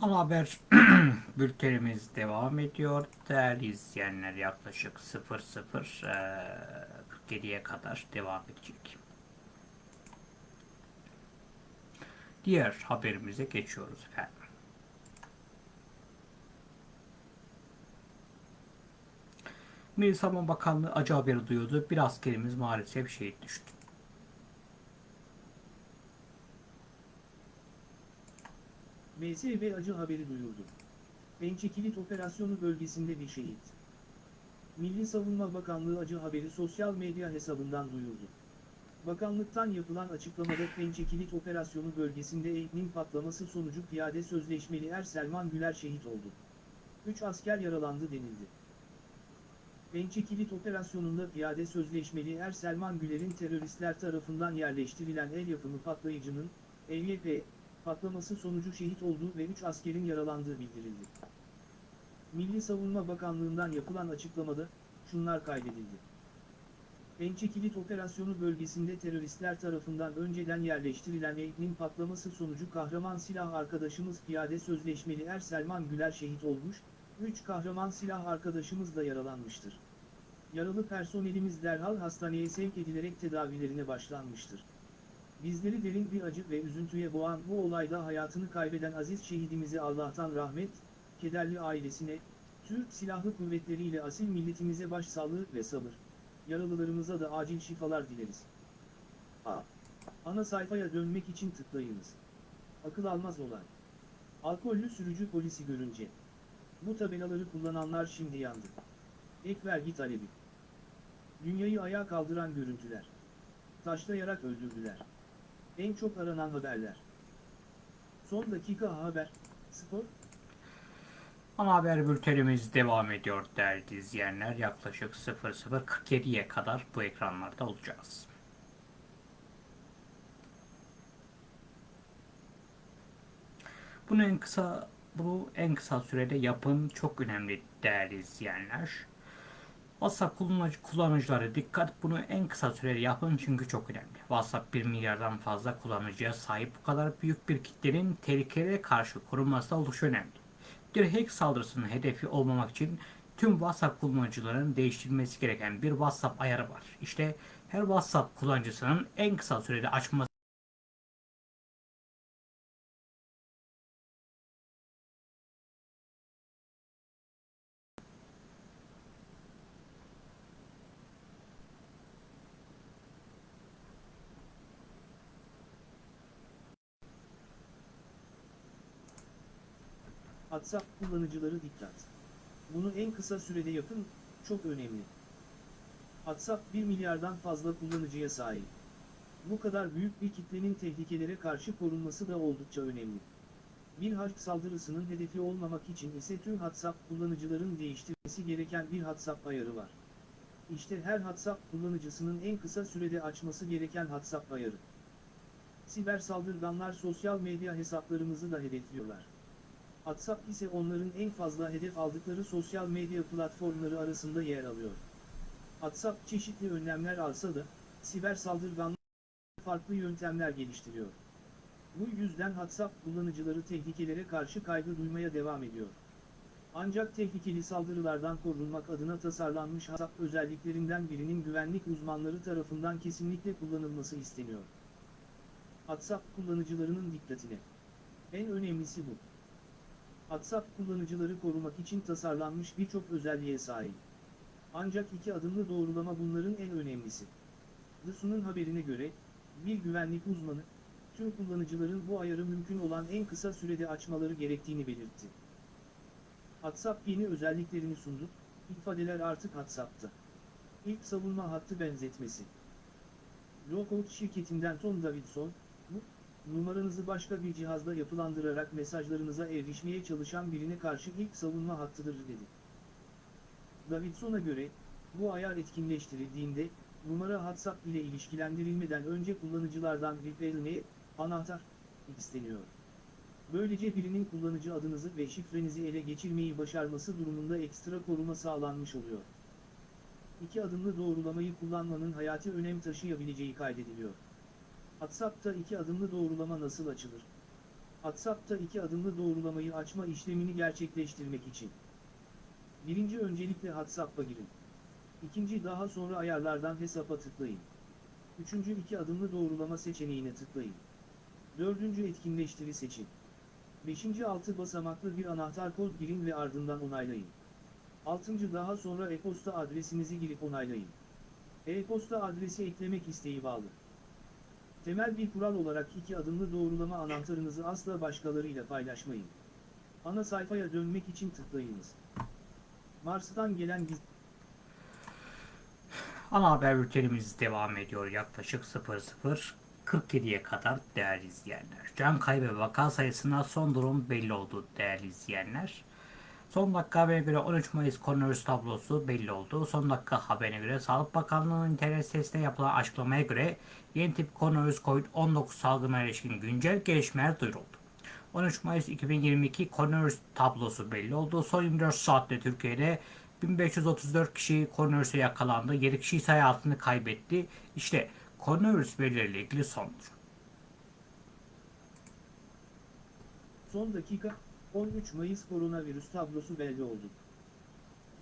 Ana haber bültenimiz devam ediyor. Değerli izleyenler yaklaşık 00.47'ye kadar devam edecek. Diğer haberimize geçiyoruz efendim. Milli Savunma Bakanlığı acı haberi duyuyordu. Bir askerimiz maalesef şehit düştü. MSV acı haberi duyurdu. Pençekilit operasyonu bölgesinde bir şehit. Milli Savunma Bakanlığı acı haberi sosyal medya hesabından duyurdu. Bakanlıktan yapılan açıklamada Pençekilit operasyonu bölgesinde eğitim patlaması sonucu piyade sözleşmeli Er Selman Güler şehit oldu. 3 asker yaralandı denildi. Pençekilit operasyonunda piyade sözleşmeli Er Selman Güler'in teröristler tarafından yerleştirilen el yapımı patlayıcının, EYP, patlaması sonucu şehit olduğu ve 3 askerin yaralandığı bildirildi. Milli Savunma Bakanlığı'ndan yapılan açıklamada, şunlar kaydedildi. Pençekilit operasyonu bölgesinde teröristler tarafından önceden yerleştirilen eğitim patlaması sonucu kahraman silah arkadaşımız piyade sözleşmeli Er Selman Güler şehit olmuş, 3 kahraman silah arkadaşımız da yaralanmıştır. Yaralı personelimiz derhal hastaneye sevk edilerek tedavilerine başlanmıştır. Bizleri derin bir acı ve üzüntüye boğan bu olayda hayatını kaybeden aziz şehidimize Allah'tan rahmet, kederli ailesine, Türk Silahlı Kuvvetleri ile asil milletimize başsağlığı ve sabır. Yaralılarımıza da acil şifalar dileriz. A. Ana sayfaya dönmek için tıklayınız. Akıl almaz olay. Alkollü sürücü polisi görünce. Bu tabelaları kullananlar şimdi yandı. Ek vergi talebi. Dünyayı ayağa kaldıran görüntüler. Taşlayarak öldürdüler. En çok aranan haberler. Son dakika haber. Spor. Ana haber bültenimiz devam ediyor değerli izleyenler. Yaklaşık 00.47'ye kadar bu ekranlarda olacağız. Bunu en kısa bunu en kısa sürede yapın. Çok önemli değerli izleyenler. WhatsApp kullanıcı, kullanıcıları dikkat bunu en kısa sürede yapın çünkü çok önemli. WhatsApp 1 milyardan fazla kullanıcıya sahip bu kadar büyük bir kitlenin tehlikelere karşı korunması oldukça önemli. Bir hack saldırısının hedefi olmamak için tüm WhatsApp kullanıcıların değiştirilmesi gereken bir WhatsApp ayarı var. İşte her WhatsApp kullanıcısının en kısa sürede açması WhatsApp kullanıcıları dikkat. Bunu en kısa sürede yapın, çok önemli. WhatsApp 1 milyardan fazla kullanıcıya sahip. Bu kadar büyük bir kitlenin tehlikelere karşı korunması da oldukça önemli. Bir hack saldırısının hedefi olmamak için ise tüm WhatsApp kullanıcıların değiştirmesi gereken bir WhatsApp ayarı var. İşte her WhatsApp kullanıcısının en kısa sürede açması gereken WhatsApp ayarı. Siber saldırganlar sosyal medya hesaplarımızı da hedefliyorlar. WhatsApp ise onların en fazla hedef aldıkları sosyal medya platformları arasında yer alıyor. WhatsApp çeşitli önlemler alsa da, siber saldırganlar farklı yöntemler geliştiriyor. Bu yüzden WhatsApp kullanıcıları tehlikelere karşı kaygı duymaya devam ediyor. Ancak tehlikeli saldırılardan korunmak adına tasarlanmış WhatsApp özelliklerinden birinin güvenlik uzmanları tarafından kesinlikle kullanılması isteniyor. WhatsApp kullanıcılarının dikkatine. En önemlisi bu. WhatsApp kullanıcıları korumak için tasarlanmış birçok özelliğe sahip. Ancak iki adımlı doğrulama bunların en önemlisi. The haberine göre, bir güvenlik uzmanı, tüm kullanıcıların bu ayarı mümkün olan en kısa sürede açmaları gerektiğini belirtti. WhatsApp yeni özelliklerini sundu, ifadeler artık WhatsApp'ta. İlk savunma hattı benzetmesi. Lookout şirketinden Tom Davidson, numaranızı başka bir cihazda yapılandırarak mesajlarınıza erişmeye çalışan birine karşı ilk savunma hattıdır dedi. Davidson'a göre, bu ayar etkinleştirildiğinde, numara WhatsApp ile ilişkilendirilmeden önce kullanıcılardan VPN'e, anahtar, isteniyor. Böylece birinin kullanıcı adınızı ve şifrenizi ele geçirmeyi başarması durumunda ekstra koruma sağlanmış oluyor. İki adımlı doğrulamayı kullanmanın hayati önem taşıyabileceği kaydediliyor. WhatsApp'ta iki adımlı doğrulama nasıl açılır? WhatsApp'ta iki adımlı doğrulamayı açma işlemini gerçekleştirmek için. Birinci öncelikle WhatsApp'a girin. İkinci daha sonra ayarlardan hesapa tıklayın. Üçüncü iki adımlı doğrulama seçeneğine tıklayın. Dördüncü etkinleştiri seçin. Beşinci altı basamaklı bir anahtar kod girin ve ardından onaylayın. Altıncı daha sonra e-posta adresinizi girip onaylayın. E-posta adresi eklemek isteği bağlı. Temel bir kural olarak iki adımlı doğrulama anahtarınızı asla başkalarıyla paylaşmayın. Ana sayfaya dönmek için tıklayınız. Mars'tan gelen giz Ana haber bültenimiz devam ediyor yaklaşık 00.47'ye kadar değerli izleyenler. Can kaybı vaka sayısına son durum belli oldu değerli izleyenler. Son dakika haberine göre 13 Mayıs koronavirüs tablosu belli oldu. Son dakika haberine göre Sağlık Bakanlığı'nın internet sitesinde yapılan açıklamaya göre yeni tip koronavirüs COVID-19 salgınına ilişkin güncel gelişmeler duyuruldu. 13 Mayıs 2022 koronavirüs tablosu belli oldu. Son 24 saatte Türkiye'de 1534 kişi koronavirüse yakalandı. 7 kişi ise hayatını kaybetti. İşte koronavirüs verileriyle ilgili sonuç. Son dakika, 13 Mayıs koronavirüs tablosu belli oldu.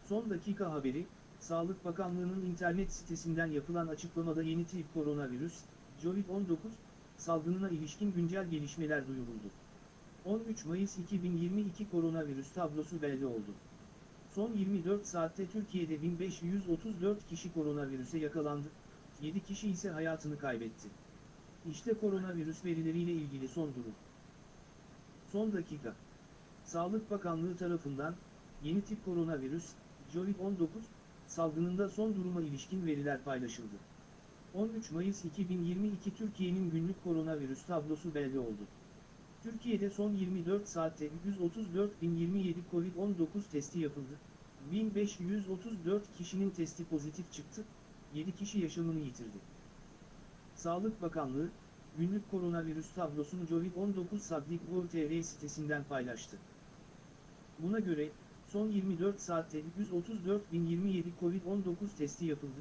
Son dakika haberi, Sağlık Bakanlığı'nın internet sitesinden yapılan açıklamada yeni tip koronavirüs, COVID-19, salgınına ilişkin güncel gelişmeler duyuruldu. 13 Mayıs 2022 koronavirüs tablosu belli oldu. Son 24 saatte Türkiye'de 1534 kişi koronavirüse yakalandı, 7 kişi ise hayatını kaybetti. İşte koronavirüs verileriyle ilgili son durum. Son dakika. Sağlık Bakanlığı tarafından, yeni tip koronavirüs, COVID-19, salgınında son duruma ilişkin veriler paylaşıldı. 13 Mayıs 2022 Türkiye'nin günlük koronavirüs tablosu belli oldu. Türkiye'de son 24 saatte 134.027 COVID-19 testi yapıldı. 1534 kişinin testi pozitif çıktı, 7 kişi yaşamını yitirdi. Sağlık Bakanlığı, günlük koronavirüs tablosunu COVID-19 Sabdik.gov.tr sitesinden paylaştı. Buna göre, son 24 saatte 134.027 COVID-19 testi yapıldı.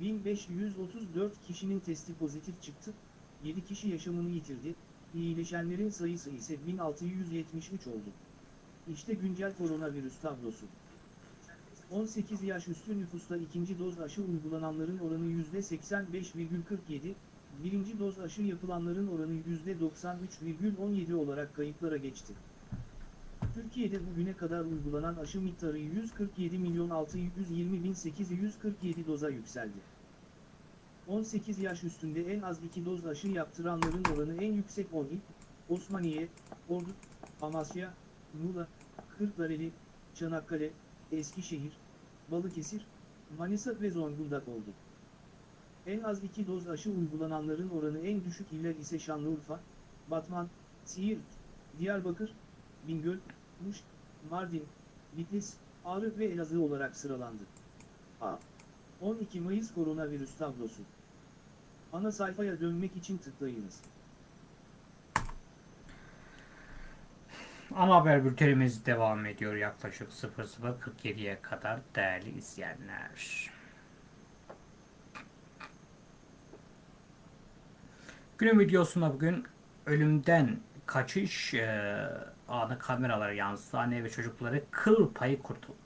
1534 kişinin testi pozitif çıktı, 7 kişi yaşamını yitirdi, iyileşenlerin sayısı ise 1673 oldu. İşte güncel koronavirüs tablosu. 18 yaş üstü nüfusta ikinci doz aşı uygulananların oranı %85,47, birinci doz aşı yapılanların oranı %93,17 olarak kayıtlara geçti. Türkiye'de bugüne kadar uygulanan aşı miktarı 147.620.847 doza yükseldi. 18 yaş üstünde en az 2 doz aşı yaptıranların oranı en yüksek 10 il, Osmaniye, Ordu, Amasya, Muğla, Kırklareli, Çanakkale, Eskişehir, Balıkesir, Manisa ve Zonguldak oldu. En az 2 doz aşı uygulananların oranı en düşük iller ise Şanlıurfa, Batman, Siirt, Diyarbakır, Bingöl, Muş, Mardin, Bitlis, Ağrı ve Elazığ olarak sıralandı. A. 12 Mayıs koronavirüs tablosu. Ana sayfaya dönmek için tıklayınız. Ana haber bültenimiz devam ediyor yaklaşık 00.47'ye kadar değerli izleyenler. Günün videosunda bugün ölümden kaçış e, anı kameralara yansıdı. Anne ve çocukları kıl payı kurtuldu.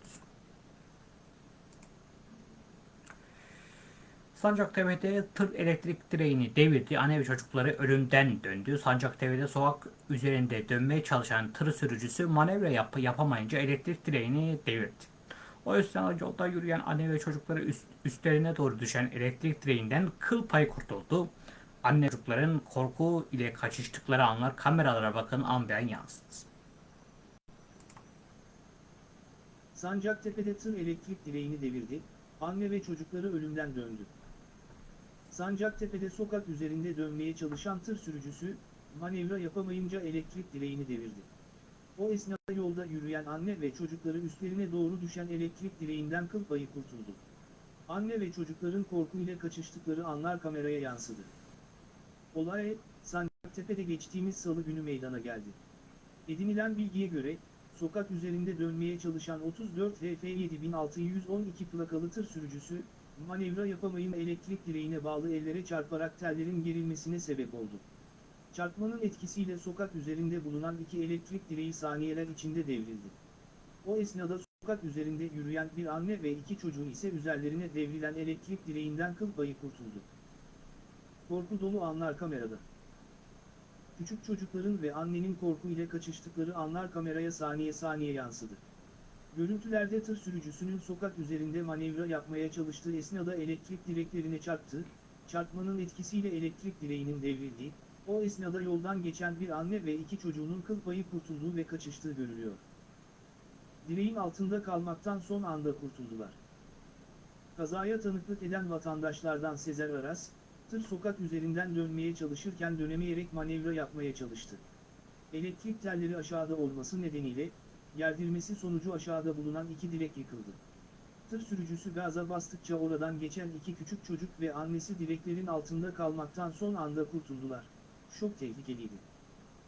Sancaktepe'de tır elektrik direğini devirdi. Anne ve çocukları ölümden döndü. Sancaktepe'de sokak üzerinde dönmeye çalışan tır sürücüsü manevra yap yapamayınca elektrik direğini devirdi. O yüzden yolda yürüyen anne ve çocukları üst, üstlerine doğru düşen elektrik direğinden kıl payı kurtuldu. Anne çocukların korku ile kaçıştıkları anlar kameralara bakın an beyan yansıdı. Sancaktepe'de tır elektrik direğini devirdi, anne ve çocukları ölümden döndü. Sancaktepe'de sokak üzerinde dönmeye çalışan tır sürücüsü, manevra yapamayınca elektrik direğini devirdi. O esnada yolda yürüyen anne ve çocukları üstlerine doğru düşen elektrik direğinden kıl payı kurtuldu. Anne ve çocukların korkuyla kaçıştıkları anlar kameraya yansıdı. Olay, Sancaktepe'de geçtiğimiz salı günü meydana geldi. Edinilen bilgiye göre, sokak üzerinde dönmeye çalışan 34 HF 7612 plakalı tır sürücüsü, manevra yapamayın elektrik direğine bağlı ellere çarparak tellerin gerilmesine sebep oldu. Çarpmanın etkisiyle sokak üzerinde bulunan iki elektrik direği saniyeler içinde devrildi. O esnada sokak üzerinde yürüyen bir anne ve iki çocuğu ise üzerlerine devrilen elektrik direğinden kıl payı kurtuldu. Korku dolu anlar kamerada. Küçük çocukların ve annenin korku ile kaçıştıkları anlar kameraya saniye saniye yansıdı. Görüntülerde tır sürücüsünün sokak üzerinde manevra yapmaya çalıştığı esnada elektrik direklerine çarptı, çarpmanın etkisiyle elektrik direğinin devrildiği, o esnada yoldan geçen bir anne ve iki çocuğunun kıl payı kurtulduğu ve kaçıştığı görülüyor. Direğin altında kalmaktan son anda kurtuldular. Kazaya tanıklık eden vatandaşlardan Sezer Aras, tır sokak üzerinden dönmeye çalışırken dönemeyerek manevra yapmaya çalıştı. Elektrik telleri aşağıda olması nedeniyle, yerdirmesi sonucu aşağıda bulunan iki direk yıkıldı. Tır sürücüsü gaza bastıkça oradan geçen iki küçük çocuk ve annesi direklerin altında kalmaktan son anda kurtuldular. Çok tehlikeliydi.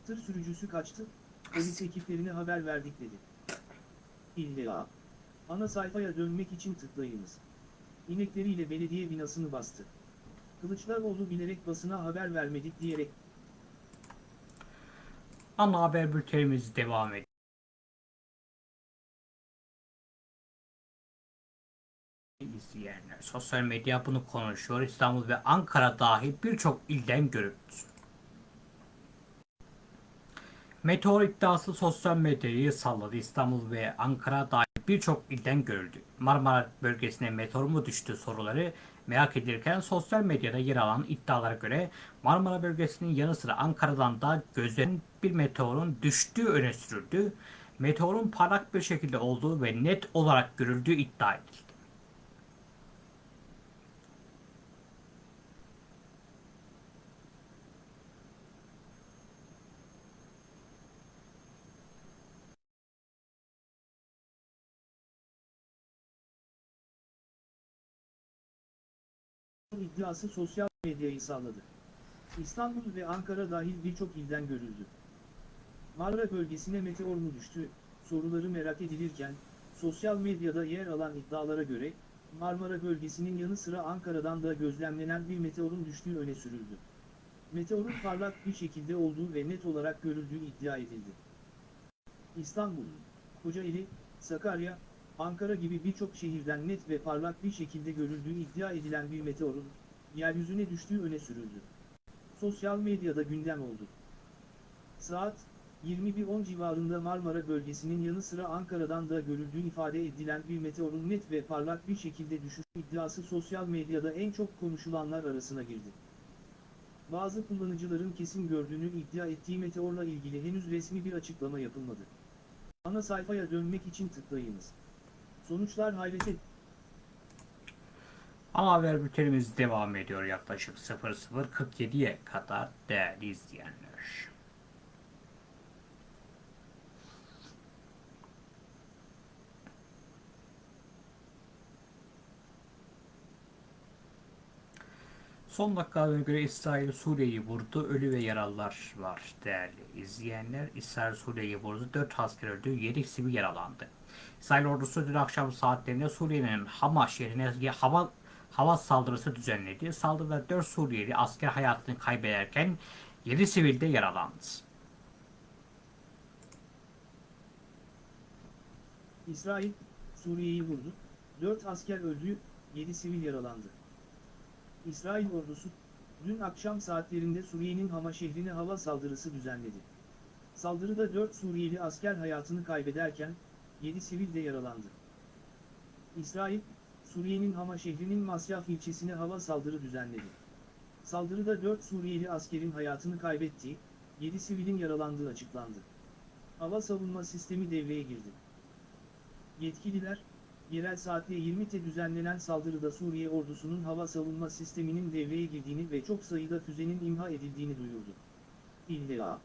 Tır sürücüsü kaçtı, polis ekiplerine haber verdik dedi. İlla. Ana sayfaya dönmek için tıklayınız. İnekleriyle belediye binasını bastı. Kılıçdaroğlu bilerek basına haber vermedik diyerek Ana haber bültenimiz devam ediyor. İzleyenler, sosyal medya bunu konuşuyor. İstanbul ve Ankara dahil birçok ilden görüldü. Meteor iddiası sosyal medyayı salladı. İstanbul ve Ankara dahil birçok ilden görüldü. Marmara bölgesine meteor mu düştü soruları merak edilirken sosyal medyada yer alan iddialara göre Marmara bölgesinin yanı sıra Ankara'dan da gözlerin bir meteorun düştüğü öne sürüldü. Meteorun parlak bir şekilde olduğu ve net olarak görüldüğü iddia edildi. İddiası sosyal medyayı salladı. İstanbul ve Ankara dahil birçok ilden görüldü. Marmara bölgesine meteor mu düştü, soruları merak edilirken, sosyal medyada yer alan iddialara göre, Marmara bölgesinin yanı sıra Ankara'dan da gözlemlenen bir meteorun düştüğü öne sürüldü. Meteorun parlak bir şekilde olduğu ve net olarak görüldüğü iddia edildi. İstanbul, Kocaeli, Sakarya, Ankara gibi birçok şehirden net ve parlak bir şekilde görüldüğü iddia edilen bir meteorun, yeryüzüne düştüğü öne sürüldü. Sosyal medyada gündem oldu. Saat, 21.10 civarında Marmara bölgesinin yanı sıra Ankara'dan da görüldüğü ifade edilen bir meteorun net ve parlak bir şekilde düşüş iddiası sosyal medyada en çok konuşulanlar arasına girdi. Bazı kullanıcıların kesin gördüğünü iddia ettiği meteorla ilgili henüz resmi bir açıklama yapılmadı. Ana sayfaya dönmek için tıklayınız. Sonuçlar hayrete Ana haber bültenimiz devam ediyor yaklaşık 00.47'ye kadar değerli izleyenler. Son dakikalarına göre İsrail Suriye'yi vurdu. Ölü ve yaralılar var değerli izleyenler. İsrail Suriye'yi vurdu. 4 asker öldü. 7 sivil yaralandı. İsrail ordusu dün akşam saatlerinde Suriye'nin Hama şehrine hava hava saldırısı düzenledi. Saldırıda 4 Suriyeli asker hayatını kaybederken 7 sivil de yaralandı. İsrail, Suriye'yi vurdu, 4 asker öldü, 7 sivil yaralandı. İsrail ordusu, dün akşam saatlerinde Suriye'nin Hama şehrine hava saldırısı düzenledi. Saldırıda 4 Suriyeli asker hayatını kaybederken, 7 sivil de yaralandı. İsrail, Suriye'nin Hama şehrinin Masyaf ilçesine hava saldırı düzenledi. Saldırıda 4 Suriyeli askerin hayatını kaybettiği, 7 sivilin yaralandığı açıklandı. Hava savunma sistemi devreye girdi. Yetkililer, yerel saatte 20'te düzenlenen saldırıda Suriye ordusunun hava savunma sisteminin devreye girdiğini ve çok sayıda füzenin imha edildiğini duyurdu. İlla.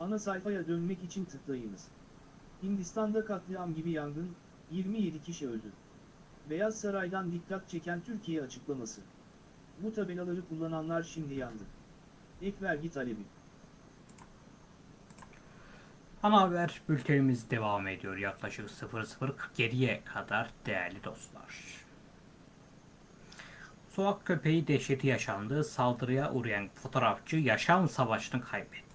Ana sayfaya dönmek için tıklayınız. Hindistan'da katliam gibi yangın, 27 kişi öldü. Beyaz Saray'dan dikkat çeken Türkiye açıklaması. Bu tabelaları kullananlar şimdi yandı. Ek vergi talebi. Ana haber bültenimiz devam ediyor yaklaşık 00.47'ye kadar değerli dostlar. Sokak köpeği dehşeti yaşandı. Saldırıya uğrayan fotoğrafçı yaşam savaşını kaybetti.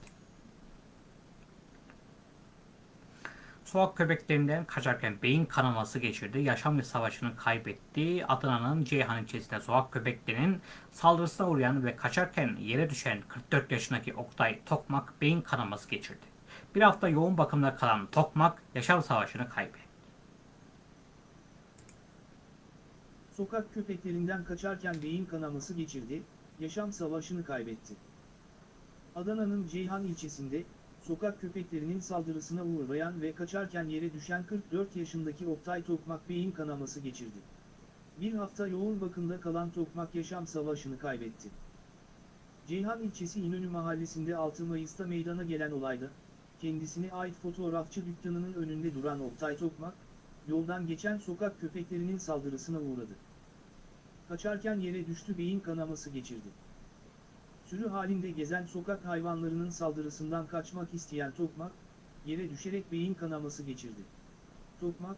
Sokak köpeklerinden kaçarken beyin kanaması geçirdi. Yaşam savaşını kaybetti. Adana'nın Ceyhan ilçesinde sokak köpeklerinin saldırısına uğrayan ve kaçarken yere düşen 44 yaşındaki Oktay Tokmak beyin kanaması geçirdi. Bir hafta yoğun bakımda kalan Tokmak yaşam savaşını kaybetti. Sokak köpeklerinden kaçarken beyin kanaması geçirdi, yaşam savaşını kaybetti. Adana'nın Ceyhan ilçesinde, sokak köpeklerinin saldırısına uğrayan ve kaçarken yere düşen 44 yaşındaki Oktay Tokmak beyin kanaması geçirdi. Bir hafta yoğun bakımda kalan Tokmak yaşam savaşını kaybetti. Ceyhan ilçesi İnönü mahallesinde 6 Mayıs'ta meydana gelen olayda, kendisine ait fotoğrafçı dükkanının önünde duran Oktay Tokmak, yoldan geçen sokak köpeklerinin saldırısına uğradı. Kaçarken yere düştü beyin kanaması geçirdi. Sürü halinde gezen sokak hayvanlarının saldırısından kaçmak isteyen Tokmak, yere düşerek beyin kanaması geçirdi. Tokmak,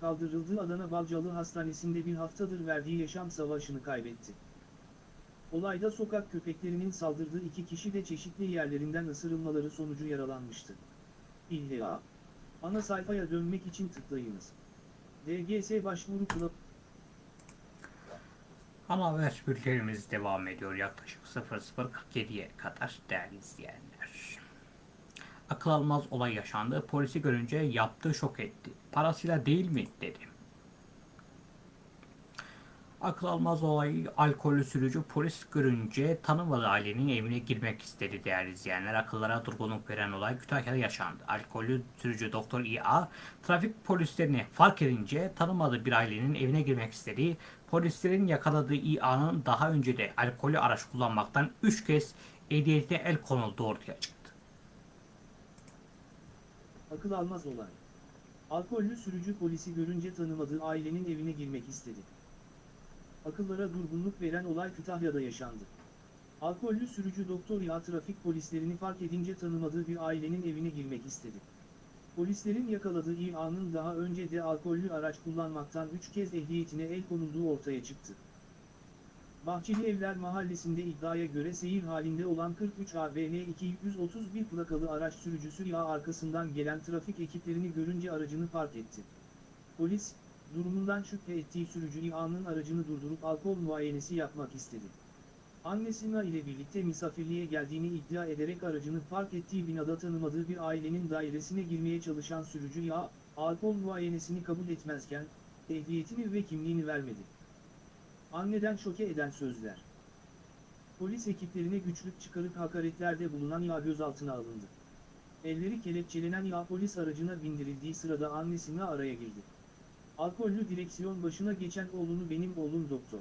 kaldırıldığı Adana Balcalı Hastanesi'nde bir haftadır verdiği yaşam savaşını kaybetti. Olayda sokak köpeklerinin saldırdığı iki kişi de çeşitli yerlerinden ısırılmaları sonucu yaralanmıştı. İlla. Ana sayfaya dönmek için tıklayınız. DGS başvuru kılavuzu Ana haber bültenimiz devam ediyor yaklaşık 00.47'ye kadar değerli izleyenler. Akıl almaz olay yaşandı. Polisi görünce yaptığı şok etti. Parasıyla değil mi dedi. Akıl almaz olay alkollü sürücü polis görünce tanımadığı ailenin evine girmek istedi değerli izleyenler. Akıllara durgunluk veren olay Kütahya'da yaşandı. Alkollü sürücü Doktor İA trafik polislerini fark edince tanımadığı bir ailenin evine girmek istedi. Polislerin yakaladığı İA'nın daha önce de alkollü araç kullanmaktan 3 kez ehliyetine el konulduğu ortaya çıktı. akıl almaz olay. Alkollü sürücü polisi görünce tanımadığı ailenin evine girmek istedi. Akıllara durgunluk veren olay Kütahya'da yaşandı. Alkollü sürücü doktor ya trafik polislerini fark edince tanımadığı bir ailenin evine girmek istedi. Polislerin yakaladığı İA'nın daha önce de alkollü araç kullanmaktan 3 kez ehliyetine el konulduğu ortaya çıktı. Bahçeli Evler Mahallesi'nde iddiaya göre seyir halinde olan 43 AVN 231 plakalı araç sürücüsü ya arkasından gelen trafik ekiplerini görünce aracını park etti. Polis, durumundan şüphe ettiği sürücü İA'nın aracını durdurup alkol muayenesi yapmak istedi. Annesina ile birlikte misafirliğe geldiğini iddia ederek aracını park ettiği binada tanımadığı bir ailenin dairesine girmeye çalışan sürücü ya, alkol muayenesini kabul etmezken, ehliyetini ve kimliğini vermedi. Anneden şoke eden sözler. Polis ekiplerine güçlük çıkarıp hakaretlerde bulunan ya gözaltına alındı. Elleri kelepçelenen ya polis aracına bindirildiği sırada annesine araya girdi. Alkollü direksiyon başına geçen oğlunu benim oğlum doktor.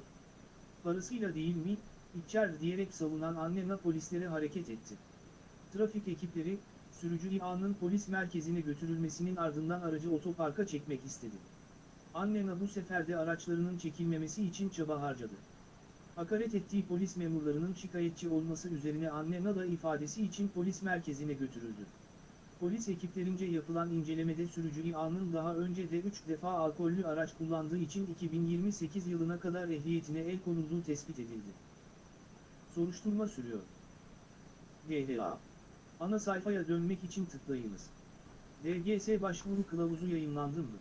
Parasıyla değil mi, içer diyerek savunan anne polislere hareket etti. Trafik ekipleri, sürücü İA'nın polis merkezine götürülmesinin ardından aracı otoparka çekmek istedi. Annena bu sefer de araçlarının çekilmemesi için çaba harcadı. Hakaret ettiği polis memurlarının şikayetçi olması üzerine Annena da ifadesi için polis merkezine götürüldü. Polis ekiplerince yapılan incelemede sürücü İA'nın daha önce de 3 defa alkollü araç kullandığı için 2028 yılına kadar ehliyetine el konulduğu tespit edildi. Soruşturma sürüyor. DHA. Ana sayfaya dönmek için tıklayınız. DGS başvuru kılavuzu yayınlandı mı?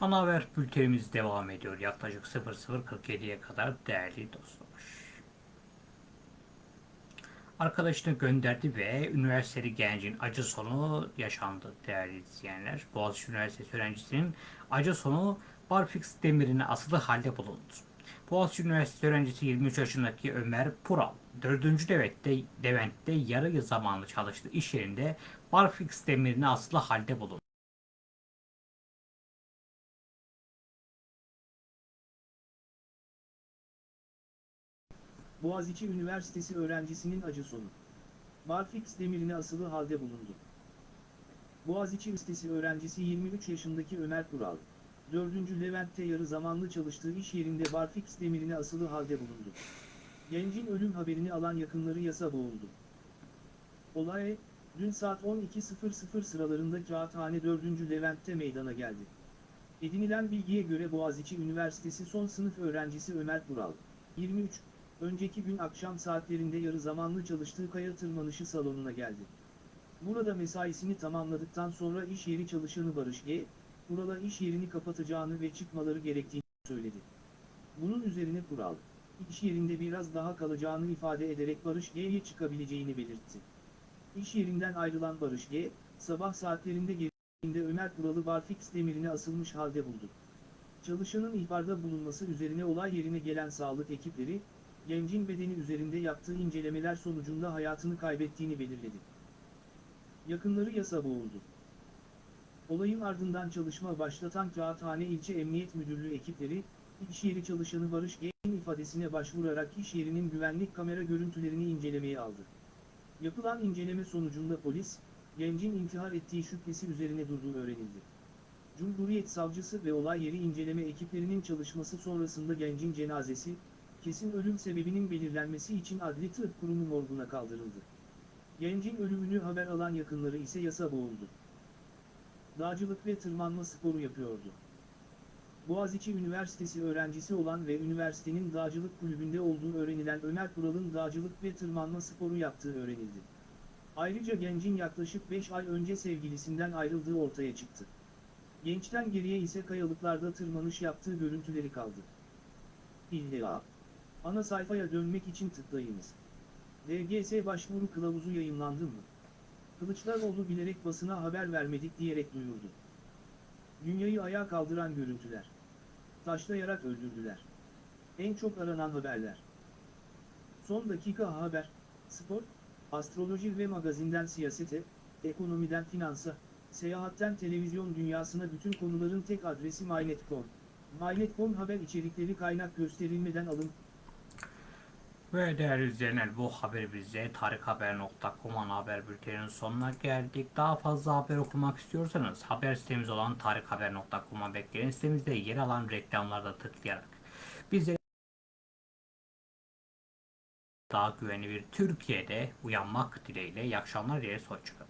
Ana haber bültenimiz devam ediyor yaklaşık 00.47'ye kadar değerli dostlar. Arkadaşını gönderdi ve üniversiteli gencin acı sonu yaşandı değerli izleyenler. Boğaziçi Üniversitesi öğrencisinin acı sonu barfix demirine asılı halde bulundu. Boğaziçi Üniversitesi öğrencisi 23 yaşındaki Ömer Pural, 4. Devlet'te, Levent'te yarı zamanlı çalıştığı iş yerinde barfix demirine asılı halde bulundu. Boğaziçi Üniversitesi öğrencisinin acı sonu. Barfix demirine asılı halde bulundu. Boğaziçi Üniversitesi öğrencisi 23 yaşındaki Ömer Kural, 4. Levent'te yarı zamanlı çalıştığı iş yerinde barfix demirine asılı halde bulundu. Gencin ölüm haberini alan yakınları yasa boğuldu. Olay, dün saat 12.00 sıralarında Kağıthane 4. Levent'te meydana geldi. Edinilen bilgiye göre Boğaziçi Üniversitesi son sınıf öğrencisi Ömer Kural, 23, önceki gün akşam saatlerinde yarı zamanlı çalıştığı kaya tırmanışı salonuna geldi. Burada mesaisini tamamladıktan sonra iş yeri çalışanı Barış G, Kural'a iş yerini kapatacağını ve çıkmaları gerektiğini söyledi. Bunun üzerine Kural, iş yerinde biraz daha kalacağını ifade ederek Barış G'ye çıkabileceğini belirtti. İş yerinden ayrılan Barış G, sabah saatlerinde geldiğinde Ömer Kural'ı barfix demirine asılmış halde buldu. Çalışanın ihbarda bulunması üzerine olay yerine gelen sağlık ekipleri, gencin bedeni üzerinde yaptığı incelemeler sonucunda hayatını kaybettiğini belirledi. Yakınları yasa boğuldu. Olayın ardından çalışma başlatan Kağıthane İlçe Emniyet Müdürlüğü ekipleri, iş yeri çalışanı Barış G'nin ifadesine başvurarak iş yerinin güvenlik kamera görüntülerini incelemeye aldı. Yapılan inceleme sonucunda polis, gencin intihar ettiği şüphesi üzerine durduğu öğrenildi. Cumhuriyet Savcısı ve olay yeri inceleme ekiplerinin çalışması sonrasında gencin cenazesi, kesin ölüm sebebinin belirlenmesi için Adli Tıp Kurumu morguna kaldırıldı. Gencin ölümünü haber alan yakınları ise yasa boğuldu. Dağcılık ve tırmanma sporu yapıyordu. Boğaziçi Üniversitesi öğrencisi olan ve üniversitenin dağcılık kulübünde olduğu öğrenilen Ömer Kural'ın dağcılık ve tırmanma sporu yaptığı öğrenildi. Ayrıca gencin yaklaşık 5 ay önce sevgilisinden ayrıldığı ortaya çıktı. Gençten geriye ise kayalıklarda tırmanış yaptığı görüntüleri kaldı. İlla. Ana sayfaya dönmek için tıklayınız. DGS başvuru kılavuzu yayınlandı mı? Kılıçdaroğlu bilerek basına haber vermedik diyerek duyurdu. Dünyayı ayağa kaldıran görüntüler. Taşlayarak öldürdüler. En çok aranan haberler. Son dakika haber, spor, astroloji ve magazinden siyasete, ekonomiden finansa, seyahatten televizyon dünyasına bütün konuların tek adresi MyNet.com. MyNet.com haber içerikleri kaynak gösterilmeden alın, Ve değerli izleyenler bu haberimizde tarikhaber.com ana haber bülteninin sonuna geldik. Daha fazla haber okumak istiyorsanız haber sitemiz olan tarikhaber.com'a bekleyin. Sitemizde yer alan reklamlarda tıklayarak bizleri daha güvenli bir Türkiye'de uyanmak dileğiyle iyi akşamlar dileriz. Hoşçakalın.